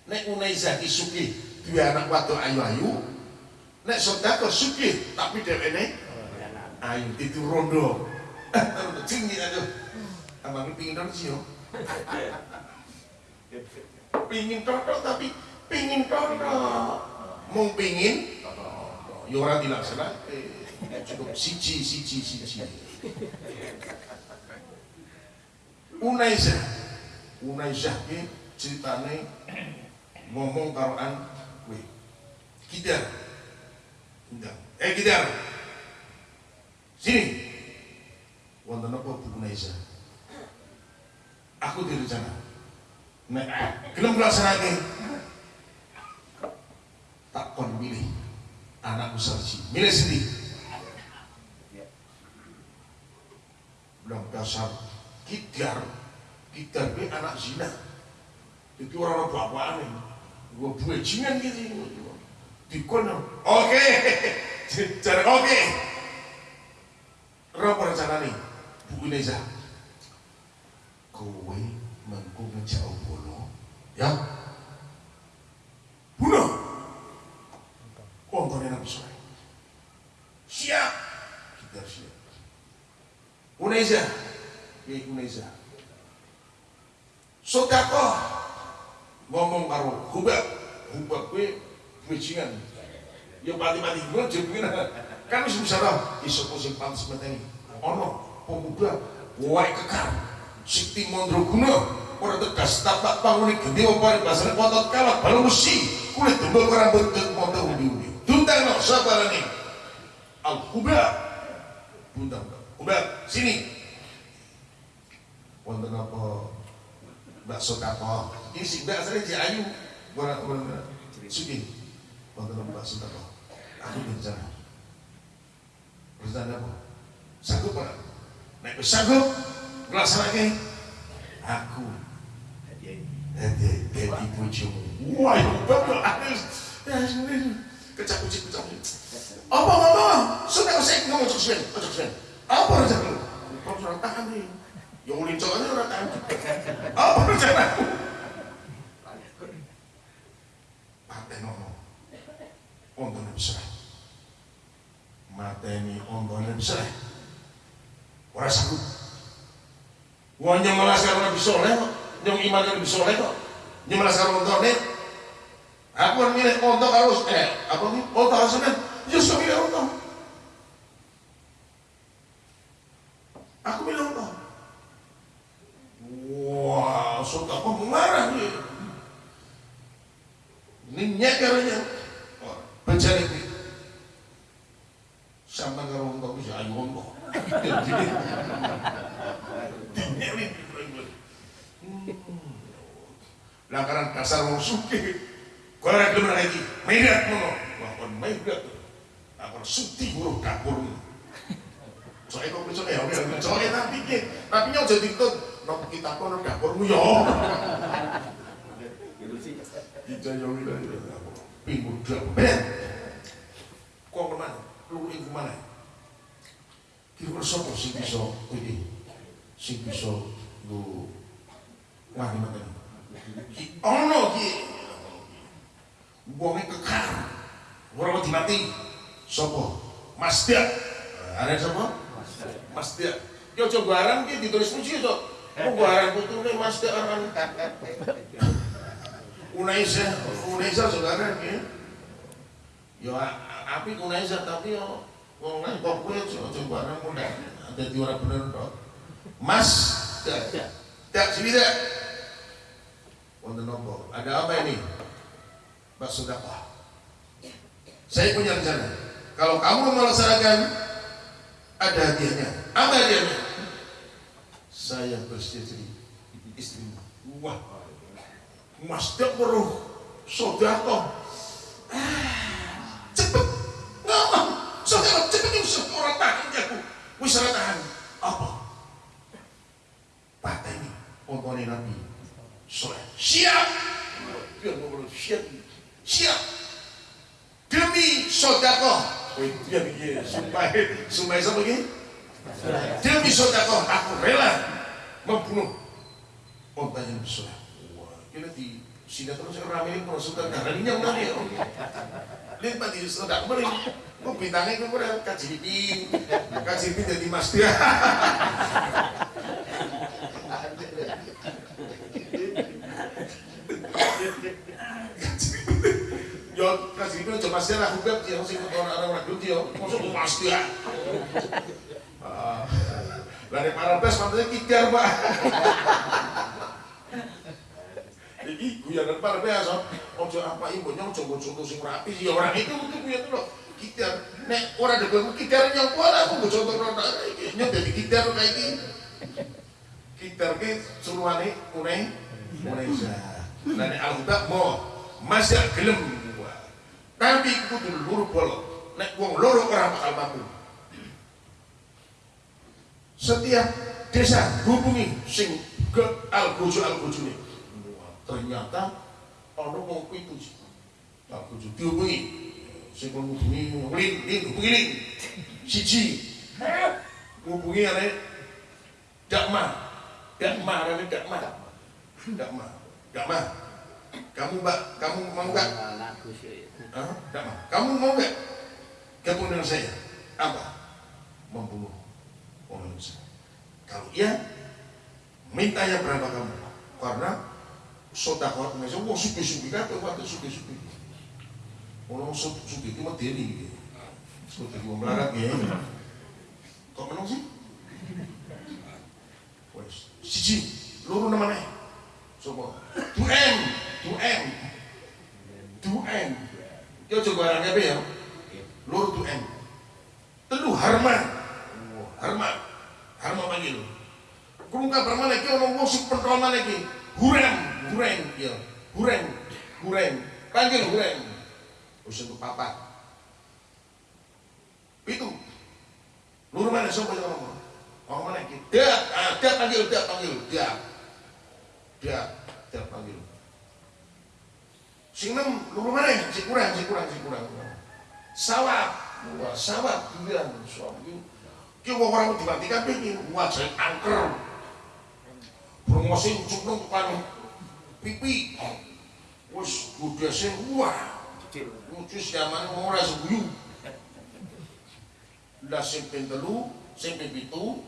Nek unai zaki suki. Dua anak waktu ayu-ayu. Nek sodako suki. Tapi dewe ini ayo itu rondo tinggi aduh abang pingin dong sih pingin toto tapi pingin toto mau pingin yo orang dilaksana eh, cukup siji siji siji Unaiza Unaiza ki ceritane ngomong karoan kowe kidar eh kidar Sini. Wonten apa Bu Naisa? Aku direncana. Nek gelem nglaksanake tak kon milih anakku sarji. Milih sendiri. Bilang dasar kidar, kidar ini anak zina. Itu orang bapaan ini. Gua buajingan gitu. Dikon, oke, cara oke. Apa rencana nih? Bu Ineza. Kowe mengku ngejauh bono. Ya. Bunuh. Kontonnya Nabi Soleh. Siap. Kita siap. Uneza. Bajingan. Ya mati-mati. Gue jadi kan wis bisa tau iso sing pantes meteni? Ana pemuda wae kekar. Sikti mandraguna ora tegas tapak panguni gede opare basane potot kalak balu mesi kulit dembel rambut dek moto undi-undi. Dundang no sabarane al kuba bundang. Kuba sini. Wonten apa? Bakso kapal ini sing asale ayu. Ora ora sugi wonten bakso kapal aku bicara Bersama apa? Sanggup apa? Nek wis sanggup nglaksanake aku hadiah dadi bojomu. Wah, betul aku kecak kucing kecak kucing. Apa ngomong? Sudah usah ngomong cok sen, cok sen. Apa rencana lu? Kau sudah tahan nih. Yang ulin coknya orang tahan. Apa rencana? Paten ngomong ombone besar. Mateni ombone besar. Ora sanggup. Wong yang malas karo Nabi Soleh kok. Nyong iman Nabi Soleh kok. Nyemelas karo ondo ontone aku kan milih ondo karo eh apa nih ondo karo senen ya sok milih ondo aku milih ondo wah sok apa marah nih ini nyek wong tok bisa ayu wong tok dinyek ini lah karena dasar wong kowe ora gelem lagi mairat ngono. Wah kon mairat apa suti huruf dapurmu. Soalnya kok bisa ya oke soalnya tapi tapi nyok jadi tuh nopo kita kono dapurmu yo. Dijaya wilayah Pinggul dapur Ben Kok ke mana? Lu ing ke mana? Kira-kira sopo sing bisa Ini Sing bisa Lu Wah ini mana Ki ono ki Wongnya kekar Orang mati mati Sopo Mas Dia Ada sopo Mas Dia Coba barang ki ditulis puji Kok barang putune Mas Dia kan Unaisa, Unaisa saudara ya. Ya api Unaisa tapi yo wong nang kok kowe aja barang muda. Ada di orang bener tok. Mas, tak, tak. Wonten nopo? Ada apa ini? Pak Sudapa. Saya punya rencana. Kalau kamu melaksanakan ada hadiahnya. Apa hadiahnya? Saya jadi istrimu. Wah, Mas dia perlu sodako. Cepet, ngomong, sodako cepet ini orang tahan aku. Wis tahan. Apa? Patah ini, Nabi. Soleh. Siap. Dia ngomong siap. Siap. Demi sodako. Wih, dia begini, sumpah, sumpah sama begini. Demi sodako, aku rela membunuh. Ontanya Nabi Soleh kira di sinetron saya rame ini prosukan darah ini yang mana ya lihat pak di setelah kemarin kok bintangnya itu udah kajipin kajipin jadi mas dia Yo, kasih itu cuma sih lah hubab dia masih ikut orang orang ragu dia, masuk mas dia. Lari para pes mantannya kitar pak. Iki guyonan par biasa. Ojo apa ibu nyong coba contoh sing rapi ya orang itu untuk guyon lho. Kitar nek ora ada gue kitar nyong ora aku contoh nang iki. Nyong dadi kitar kayak iki. Kitar ki suruhane uneh sa. Lah nek alhuda mau masih gelem tapi kudu luru bolok. Nek wong loro ora bakal mampu. Setiap desa hubungi sing ke algojo algojo nih ternyata ono wong pitu. Aku jadi dihubungi. Sing menghubungi lin lin hubungi lin. Siji. Hubungi ane dakma. Dakma ane dakma. Dakma. Dakma. Kamu mbak kamu mau nggak? Hah? dakma. Kamu mau nggak? Gabung dengan saya. Apa? Membunuh. orang kalau iya mintanya berapa kamu karena sodakot Indonesia, wah suki-suki kabeh waktu suki-suki. Orang suki itu mah diri gitu. Seperti gua melarat ya. Kok menang sih? Wes, siji, luru namanya. Coba, 2M, 2M, 2M. Yo coba barangnya apa ya? Luru 2M. Telu Harman, Harman, Harman panggil. Kurung kabar mana ki ono wong sing pentol mana ki? Huram, Hureng, ya. Hureng, Hureng. Panggil Hureng. Wis untuk papat. Itu. Lur mana sapa yang ngomong? Ngomong mana iki? Dak, ah, dak panggil, dak panggil, dak. Dak, dak panggil. Sing nem mana? Si kurang, si kurang, si kurang. Bilang suami. Ki wong ora dimatikan iki, wajah angker. Promosi nang tukang pipi. Wis budese wah. Lucu zaman ora sebuyu. Lah sing ping telu sing ping pitu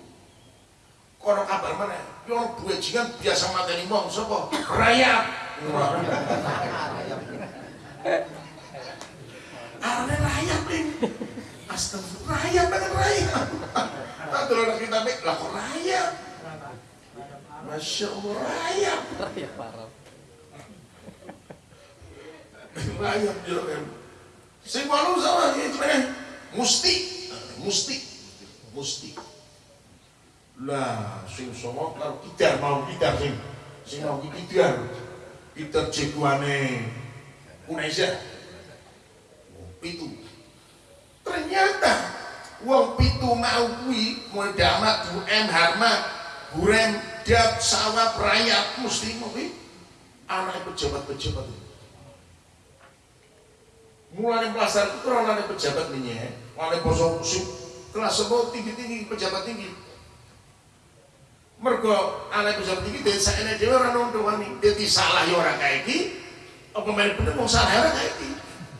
kono kabar mana yo duwe jingan biasa mateni wong sapa? Rayap Arane rayap ning Astagfirullah rayap banget rayap tak dulu kita mik lah kok rayap Masya Allah rayap Rayap parah. Ayam yo em. Sing walu sama iki meneh. Musti, musti, musti. Lah, sing songo karo kidar mau kidar sing sing mau ki kidar. Kidar jagoane Unesa. Pitu. Ternyata wong pitu mau kuwi Bu M Harmat, Burem, Dap, Sawap, Rakyat, Muslim kuwi anak pejabat-pejabat. Mulai pelajar itu kurang ada pejabat ini ya. Mulai bosok musim kelas semua tinggi-tinggi pejabat tinggi. Mergo anak pejabat tinggi dari saya ini orang nonton wani. Dia salah ya orang kayak gini apa main bener mau salah ya orang kayak gini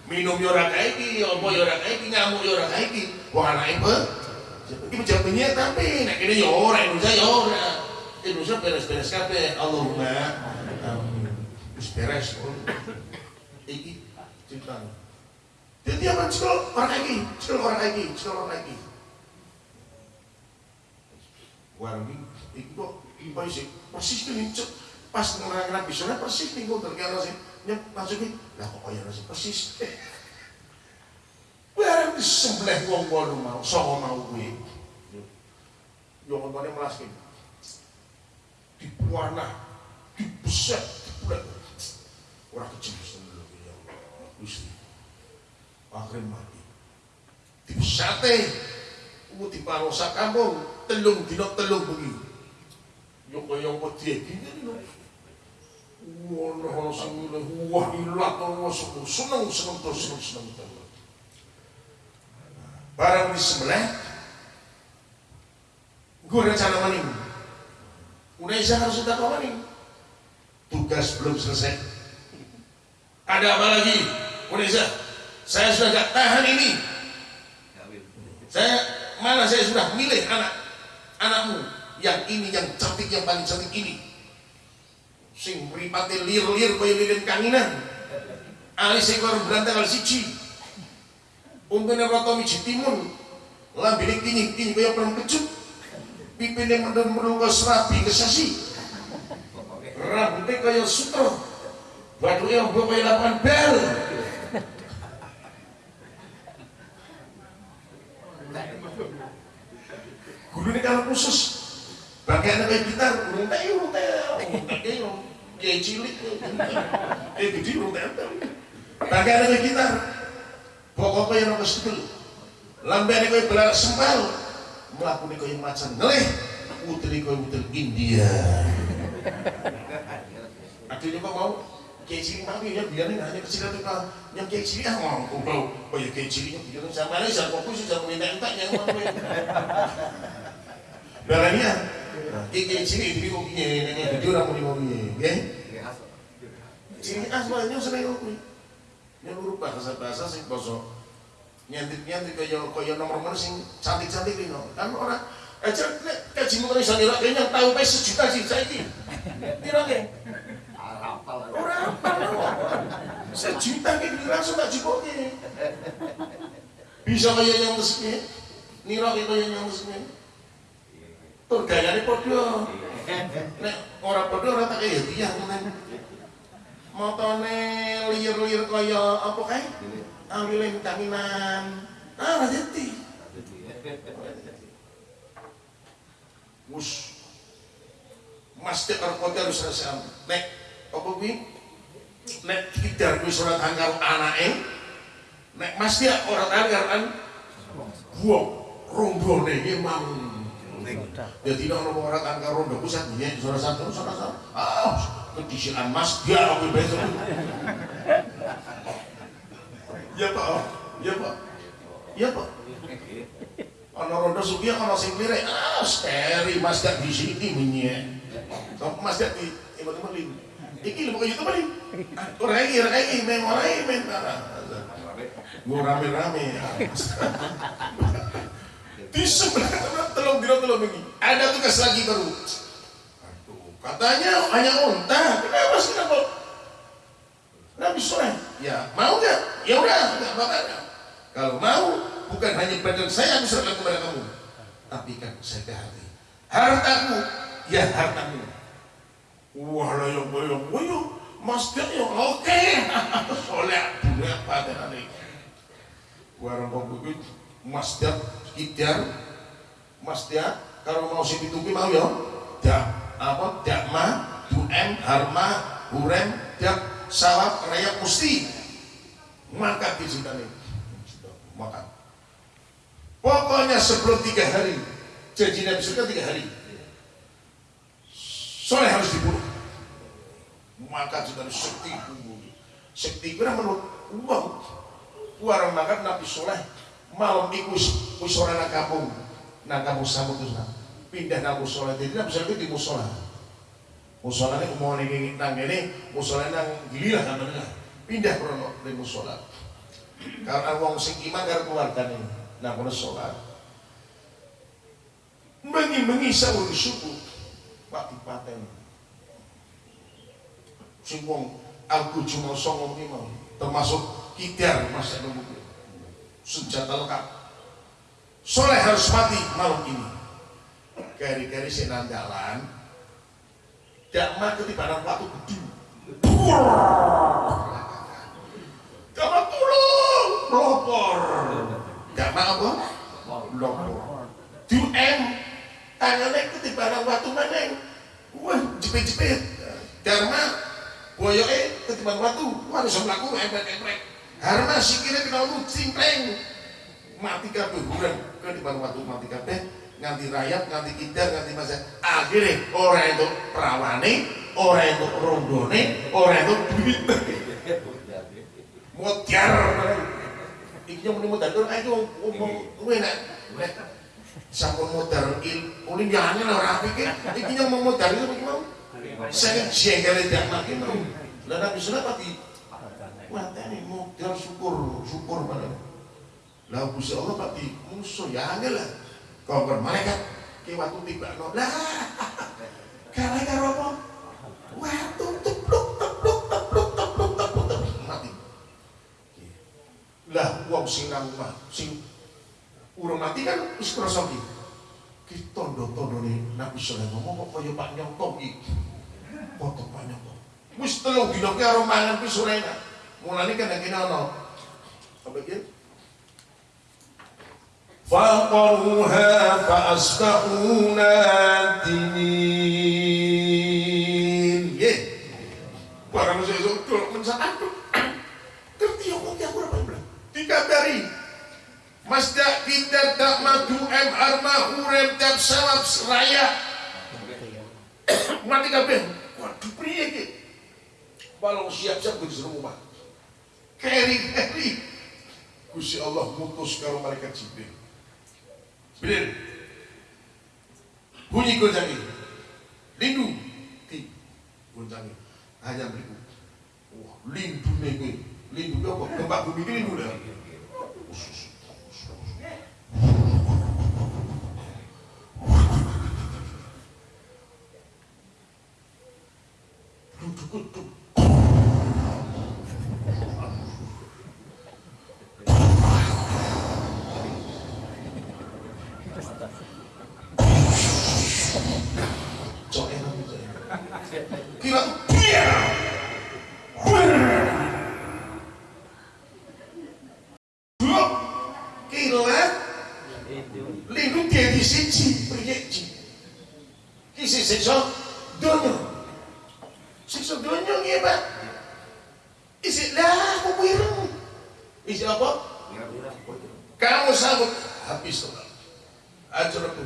minum apa orang kayak gini ngamuk ya orang kayak gini wah anak ibu ini pejabat tinggi tapi nak ini orang Indonesia orang Indonesia beres-beres kabeh. Allahumma wis beres. Iki ceritanya jadi akan cekel orang lagi, cekel orang lagi, cekel orang lagi. Ini, itu kok ibu sih persis cek pas ngerang bisanya persis nih gue terkira sih yang masukin lah kok kaya nasi persis eh, bareng disembelih wong wolu mau sapa mau kuwi yo ngontone melaske di warna di beset bulat ora kecil ya Allah. Gusti akhir mati. Di sate ku di parosa kampung telung dino telung bengi. Yo kaya apa dia lho. Ono sing wah ilat ono seneng seneng terus seneng seneng terus. Barang di sebelah, gue rencana maning. Indonesia harus sudah maning. Tugas belum selesai. Ada apa lagi? Indonesia, saya sudah gak tahan ini. Saya mana saya sudah milih anak anakmu yang ini yang cantik yang paling cantik ini sing mripate lir-lir kaya lilin kanginan. Alis ekor berantang kali siji. Umpene rata miji timun lambene kinying-kinying kaya perang kecut. Pipine mendem-mendem kaya serabi kesasi. Rambutnya kaya sutra. Baduke ombo kaya lapangan bel. Gulune kalau khusus Bagian kayak gitar, urung teh, urung teh, urung teh, kayak cilik, kayak gede, urung teh, Bagian kayak gitar, pokoknya yang nongol sedul, lambian kayak belar sempal, melakukan kayak macan. Ngelih, utili kayak util India. Akhirnya kok mau kayak cilik mami ya biarin hanya kecil itu kan yang kayak cilik ah mau kumpul oh ya kayak ciliknya biarin sama aja jangan fokus jangan minta-minta yang mau Barangnya Iki ciri itu kok piye nek dadi ora muni piye, nggih? Ciri asmane seneng kok kuwi. Nek luru bahasa-bahasa sing basa nyantik-nyantik kaya kaya nomor nomor sing cantik-cantik iki Kan ora aja kaji mengenai sanira kayaknya tahu pe sejuta sih saiki. Piro nggih? Ora apal. Sejuta ki langsung tak jipoke. Bisa kaya yang meskin. Nira kaya yang meskin. Tur gayane padha. Nek ora padha ora tak kaya tiyang men. Motone liur-liur kaya apa kae? Ambilin kaminan. Ah, jadi. Mus karo kote harus rasam. Nek apa kuwi? Nek kidar kuwi surat angkar anake. Nek Mas dia ora angkar an buang mau jadi orang orang orang angka rondo pusat dia suara satu suara satu. Ah kedisian mas dia aku besok. Ya pak. Ya pak. Ya pak. Ono rondo sukia ono sing lire ah steri mas gak di sini minyak mas gak di imut imut iki lu nih orang ini orang ini men orang ini men gue rame sebelah telung dino telung ini ada tugas lagi baru. Aduh, katanya hanya unta. Kenapa sih kenapa Nabi Soleh ya mau nggak? Ya udah nggak apa-apa. Kalau mau bukan hanya badan saya yang serahkan kepada kamu. Tapi kan saya ke hati. Hartaku ya hartamu. Wah lah yang boyo boyo Mas Dak yo oke. Soleh budak patenane. Warung kok kuwi Mas Dak kidar Mas Dak kalau mau sing dituki mau yo. Dak apa? Dak ma duem harma hurem dak sawab raya musti maka disintani makan pokoknya sebelum tiga hari janji Nabi surga tiga hari. Soleh harus dibunuh. Maka juga sekti. Sekti kira menurut uang warang makan Nabi soleh malam ikus musola na kampung na kampung samud pindah na musola. Jadi Nabi soleh di musola. Musola ini mau nih nang ini musola nang gililah namanya pindah krono di musola. Karena wong sing iman karo keluargane nah kono salat mengi-mengi sahur subuh pak dipaten. Sing aku cuma songo mau. Termasuk kidar masa nunggu senjata lengkap soleh harus mati malam ini kari-kari sinan jalan Dakma ketibanan waktu gede. Dakma tulung, melopor. Dakma apa? Melopor. Duem, tangannya ketibanan waktu maneng. Wah, jepit-jepit. Dharma, boyoke ketibanan waktu. Wah, bisa melaku, emprek-emprek. Harma sikile kena lu cimpleng. Mati kabeh bulan ketibanan waktu mati kabeh. Nganti rayap, nganti kidar, nganti masa. Akhirnya orang itu perawane, orang itu rondone, orang itu duit. Mutiar iki yang muni mutiar orang itu ngomong gue nak sampun mutiar il ulin jangan lah orang pikir. Iki yang mau mutiar itu mau saya jengkel tidak makin mau. Dan nabi sunnah pati mata ini mutiar syukur syukur mana lah Gusti Allah pati musuh ya angel lah. Kongkon malaikat ki waktu tiba no lah kalau karo apa? Waktu tepluk tepluk tepluk tepluk tepluk tepluk. Mati. Lah wong sing nang omah sing urung mati kan wis krasa ki ki tondo-tondone Nabi saleh ngomong kok kaya Pak Nyonto ki foto Pak Nyonto wis telung dina ki karo mangan mulane kan kene ana apa ki فعقروها فأصبحوا نادمين Nggih. Barang sesuk dul mensakan Ngerti yo kok aku ora bilang. Dikabari. Mas dak kita tak madu M arma urem tak sawab seraya. Mati kabeh. Waduh priye iki? Balong siap-siap kudu suruh rumah. Keri-keri. Gusti Allah mutus karo malaikat Jibril. Jibril. Bunyi gonjangi. Lindu di gonjangi. Hanya beriku. Wah, lindu nih Lindu apa? Gempa bumi ini lindu dah. Duduk, duduk. Cok enak gitu ya. Kira tuh biar. Blok kilat lindung dia di siji priyeji. Kisi siksa donya. Siksa donya nggih, Pak. Isi lah aku ireng. Isi apa? Kamu sambut habis total. Ajar aku.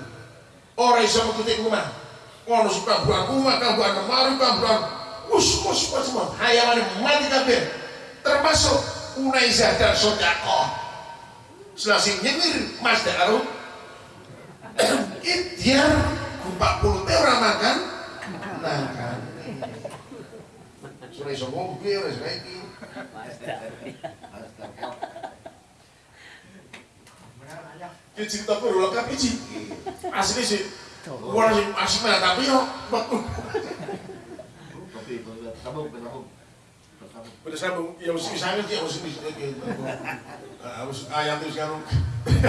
Orang iso mengikuti rumah. Ono suka buang rumah, kambuhan kemarin, kambuhan us us us semua. Hayalan mati kabeh. Termasuk Unaizah dan Sodako. Selasih nyengir Mas Daru. Ikhtiar 40 teh orang makan. Nah kan. Sudah iso ngombe, sudah iso iki. Ki cerita perlu lengkap iki. Asli sih. Wala sing asli mana tapi yo. Pada sambung, ya mesti misalnya dia mesti bisa harus ayat itu sekarang.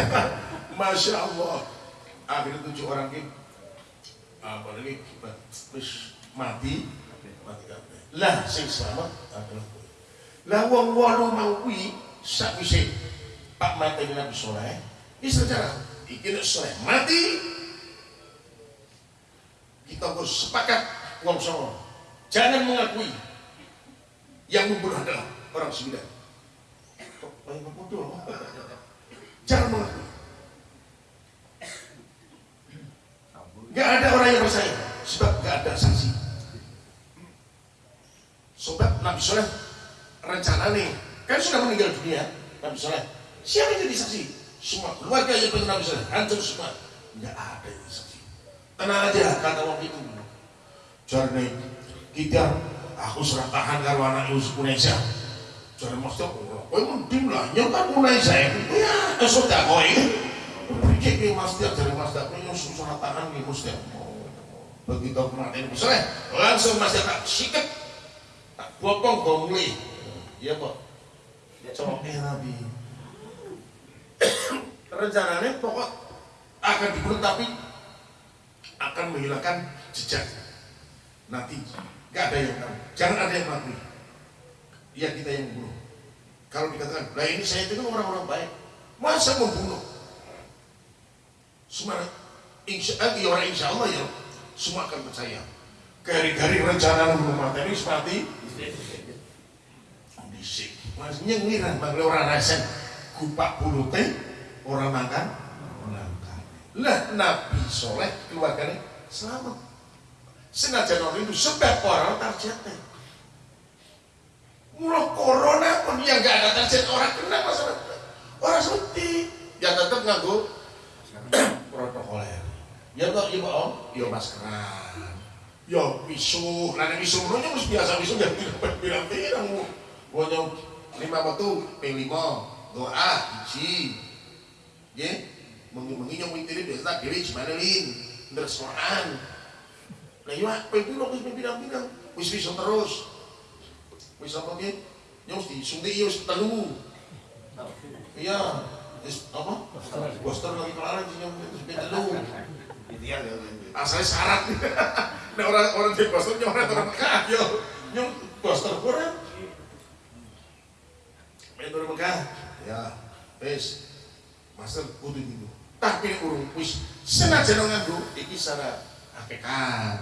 Masya Allah. Akhirnya tujuh orang ini apa lagi wis mati mati kabeh. Lah sing selamat adalah kowe. Lah wong wolu mau kuwi sakwise Pak mati Nabi Soleh, wis rencana iki nek Soleh mati kita harus sepakat wong songo jangan mengakui yang membunuh adalah orang sembilan. Jangan mengakui. Gak ada orang yang percaya sebab gak ada saksi. Sobat Nabi Soleh rencana nih kan sudah meninggal dunia Nabi Soleh. Siapa yang jadi saksi? Semua keluarga yang pengen Nabi Soleh hancur semua. Gak ada yang saksi. Tenang aja kata waktu itu. Jarne kita aku serah tahan karo anak Yusuf Indonesia. Jarne Mas Tok, kowe mending lah nyokan saya. Ya, esok tak kowe. Pikir ke Mas Tok Yusuf serah tahan nih Mas Tok. Begitu kematian Mas Soleh, langsung Mas Tok tak sikat. Tak bopong kau mulai. Iya kok. Eh Nabi. Rencananya pokok akan dibunuh tapi akan menghilangkan jejak nanti gak ada yang tahu jangan ada yang mengakui ya kita yang membunuh kalau dikatakan lah ini saya itu kan orang-orang baik masa membunuh semua insya, eh, orang insya Allah ya semua akan percaya. Gari-gari rencana mata ini seperti bisik. Mas nyengiran bang. Orang rasen kupak bulu teh orang makan menangkan lah Nabi Soleh keluarganya selamat. Senajan orang itu sebab orang targetnya mulai corona pun yang gak ada target orang kena masalah. Orang seperti ya tetap nganggu protokoler. Ya kok ya om. Ya maskeran ya pisu nanti pisu lu harus biasa pisu jangan bilang-bilang Wonyong lima batu ping lima. Doa isi ya mengi-mengi nyong wintiri biasa diri gimana lin terus Quran lah iya ping piro wis bilang-bilang wis bisa terus. Wis apa ki nyong di suntik iya wis telu iya wis apa? Booster lagi kelaran sih nyong wis telu asalnya syarat. Nah orang orang di booster nyong orang orang Mekah yo nyong booster kurang Main Mekah ya wis. Master kudu itu tapi urung. Wis senajan nganggo iki secara hakikat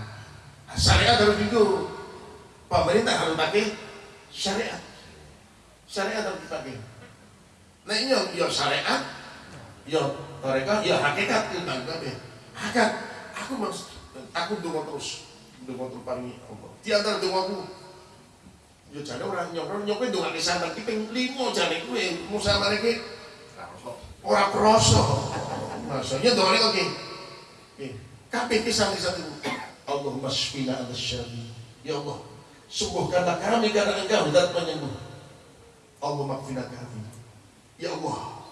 nah, syariat harus itu pemerintah harus pakai syariat. Syariat harus dipakai nah ini ya syariat ya mereka ya hakikat itu tangkap ya hakikat. Aku mas aku dungo terus dungo terus paling Allah. Di antara dungo aku ya jane ora nyokro nyokro ndongake sampean ki ping 5 jane kuwi musa mareke ora krasa maksudnya dongane kok ki kabeh ki sami satu. Allahumma shfina anta syari ya Allah sembuhkanlah kami karena engkau zat penyembuh Allah makfina kami ya Allah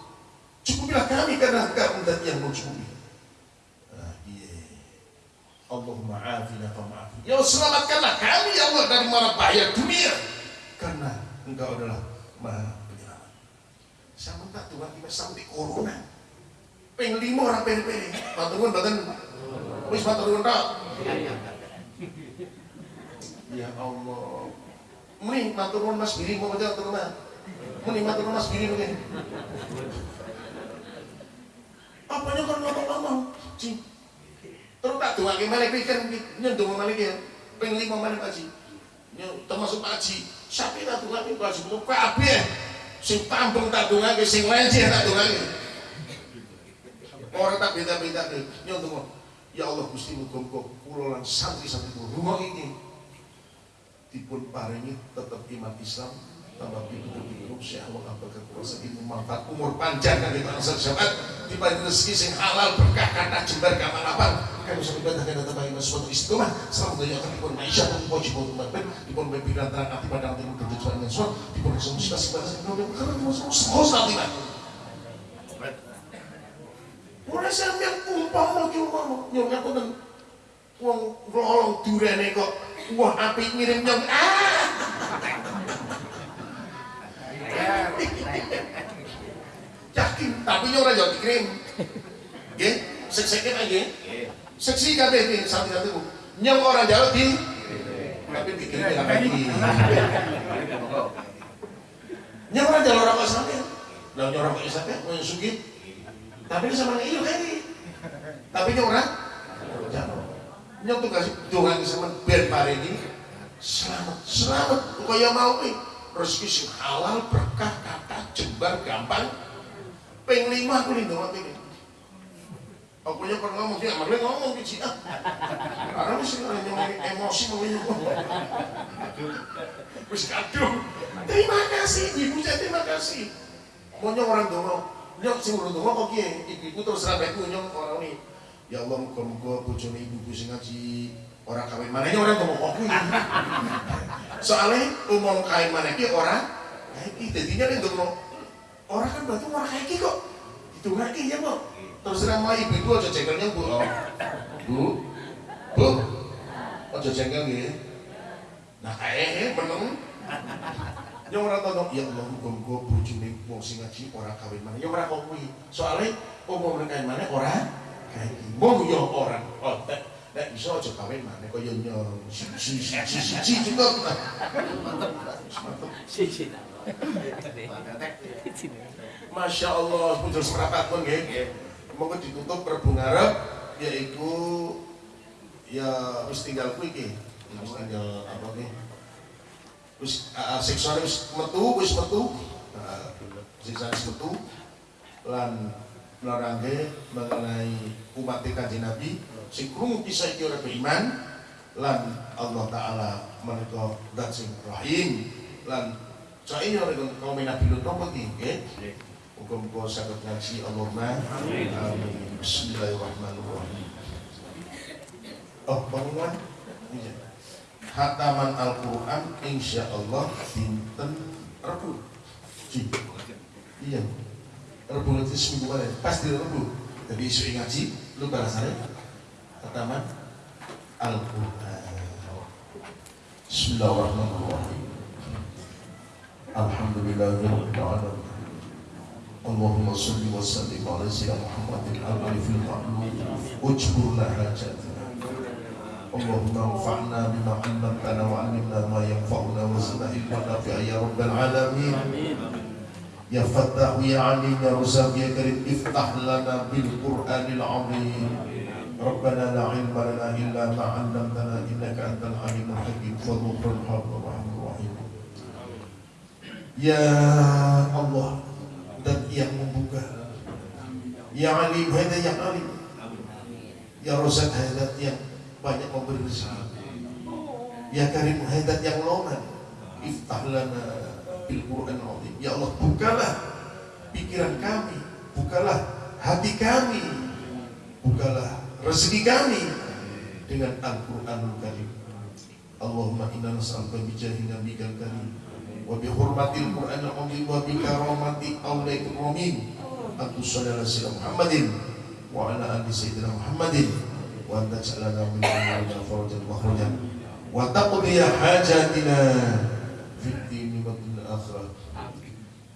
cukupilah kami karena engkau zat yang mencukupi ah, iya. Allahumma afina ya Allah selamatkanlah kami ya Allah dari mara bahaya dunia. Karena engkau adalah maha penyelamat. Sama tak tuhan kita sampai corona. Peng lima orang peri-peri maturun badan wis maturun tak. Ya Allah. Muni maturun mas biri mau baca maturun mas biri mungkin apanya kan ngomong-ngomong cing terus tak doa gimana pikir nyentuh mana ya? Peng lima mana pak Haji termasuk Pak Haji sapi tak doa ini Pak Haji betul kabeh sing tambeng tak doa sing lenjeh tak doa orang tak beda-beda nyentuh ya Allah Gusti muga-muga kula lan santri-santri rumah ini dipun paringi tetap iman Islam tambah pintu-pintu Syekh Allah apakah kuasa ilmu manfaat umur panjang kan kita asal syabat dibanding rezeki sing halal berkah kata jembar kamalapan kami bisa ibadah kena tambah iman suatu istiqomah selamat dunia akan dipun maisha pun poji pun umat dipun pimpinan terang hati pada nanti mungkin tujuan yang suat dipun resolusi kasih pada sing dulu karena masuk sekos nanti lah mulai saya yang umpam mau cuma nyong aku dan uang rolong durene kok wah api ngirim nyong ah yakin tapi nyong ora jauh dikirim nggih sek-sekin aja seksi kabeh iki santri-santriku nyong ora jauh di tapi tapi bikin dia lagi. Nyawa jalur orang kok sampai, lah nyorong kok sampai, mau sugih. Tapi sama iyo kali. Tapi orang, jalur. Nyok tuh kasih doang sama ben ini, selamat, selamat. Kaya mau nih, rezeki sing halal berkah kata jembar gampang. Peng lima aku lindung ini. Aku nya pernah ngomong dia, malah ngomong ke Cina. Karena mesti yang emosi mengenyuk. Wis kadung. Terima kasih, ibu saya terima kasih. Maunya orang dongo, nyok sing urung dongo kok kiye, ibu terus rabeku nyok orang ini. Ya Allah, muga-muga bojone ibuku sing ngaji orang kawin mana orang dongo kok kuwi. Soalnya umum kawin mana ki orang kayak iki dadinya ning dongo. Orang kan berarti orang kayak iki kok. Itu ngerti ya, Bu. Terus nama ibu itu aja jengkelnya Bu. Oh. Bu. Bu. Aja jengkel nggih. Nah, kayak meneng yang orang tahu ya Allah muga-muga bojone wong sing ngaji ora kawin mana ya ora kok kuwi soalnya umum kawin mana ora kayak iki mau ya orang oh nek iso aja kawin mana kaya nyong si si si si si si cukup Masya Allah putus merapat pun nggih monggo ditutup Prabu ngarep yaiku ya wis tinggal kuwi iki. Wis tinggal apa nggih wis uh, siksane wis metu wis metu. Siksane wis metu. Lan melarangke mengenai umat kanjeng Nabi sing krungu kisah iki ora beriman lan Allah taala menika zat sing rahim lan saya ora kaum Nabi Lut napa iki nggih? Muga-muga saged ngaji Allahumma. Amin. Bismillahirrahmanirrahim. Oh, bangunan. Iya. Hataman Al-Quran insya Allah dinten Rebu iya. Rebu nanti seminggu mana pasti Rebu jadi isu ngaji lu balasannya hataman Al-Quran Bismillahirrahmanirrahim Alhamdulillahirrahmanirrahim Allahumma salli wa sallim ala sayyidina Muhammadin al-alifil ma'lum ujburna hajatina اللهم انفعنا بما علمتنا وعلمنا ما ينفعنا وزدنا علما نافعا يا رب العالمين يا فتاح يا عليم يا رزاق يا كريم افتح لنا بالقران العظيم ربنا لا علم لنا الا ما علمتنا انك انت العليم الحكيم فضل الحق الرحمن الرحيم يا الله dan yang membuka Ya Alim, hada yang Alim Ya Rozak, hada yang banyak memberi rezeki Ya Karim, hada yang loman Iftah lana bil Quran azim Ya Allah, bukalah pikiran kami Bukalah hati kami Bukalah rezeki kami dengan Al-Quranul Karim. Allahumma inna nas'aluka bi jahi nabiyyikal karim wa bi hurmatil Qur'an al-Azim wa bi karamati awliyai al-mu'min. Abu sallallahu alaihi Muhammadin wa ala ali sayyidina Muhammadin wa anta sallallahu alaihi wa sallam wa farajat wa taqdi hajatina fi dini wa dunya akhirah.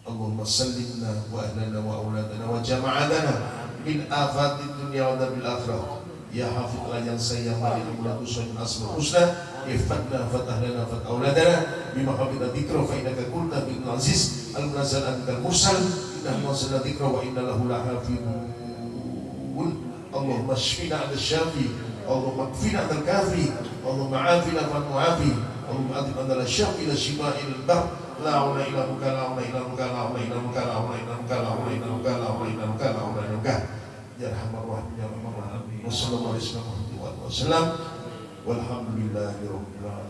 Allahumma sallimna wa ahlana wa auladana wa jama'alana min afati dunia wa bil akhirah ya hafidh yang saya mari amlaku syai'in asma husna. Ifatna fatah lana fat auladana bima hafidha dhikra fa innaka qulta bil aziz. Al munazzal antal mursal. Innahu munazzal dhikra wa inna lahu lahafidhun. Allahumma shfina al syafi. Allahumma kfina al kafi. Allahumma afina man muafi Allahumma adhim antal syafi ila shifa'il bar. la ilaha illallah la la ilaha illallah la la ilaha illallah la la ilaha illallah la la ilaha illallah la la ilaha illallah la la ilaha illallah la ilaha illallah la ilaha illallah la ilaha illallah la ilaha illallah la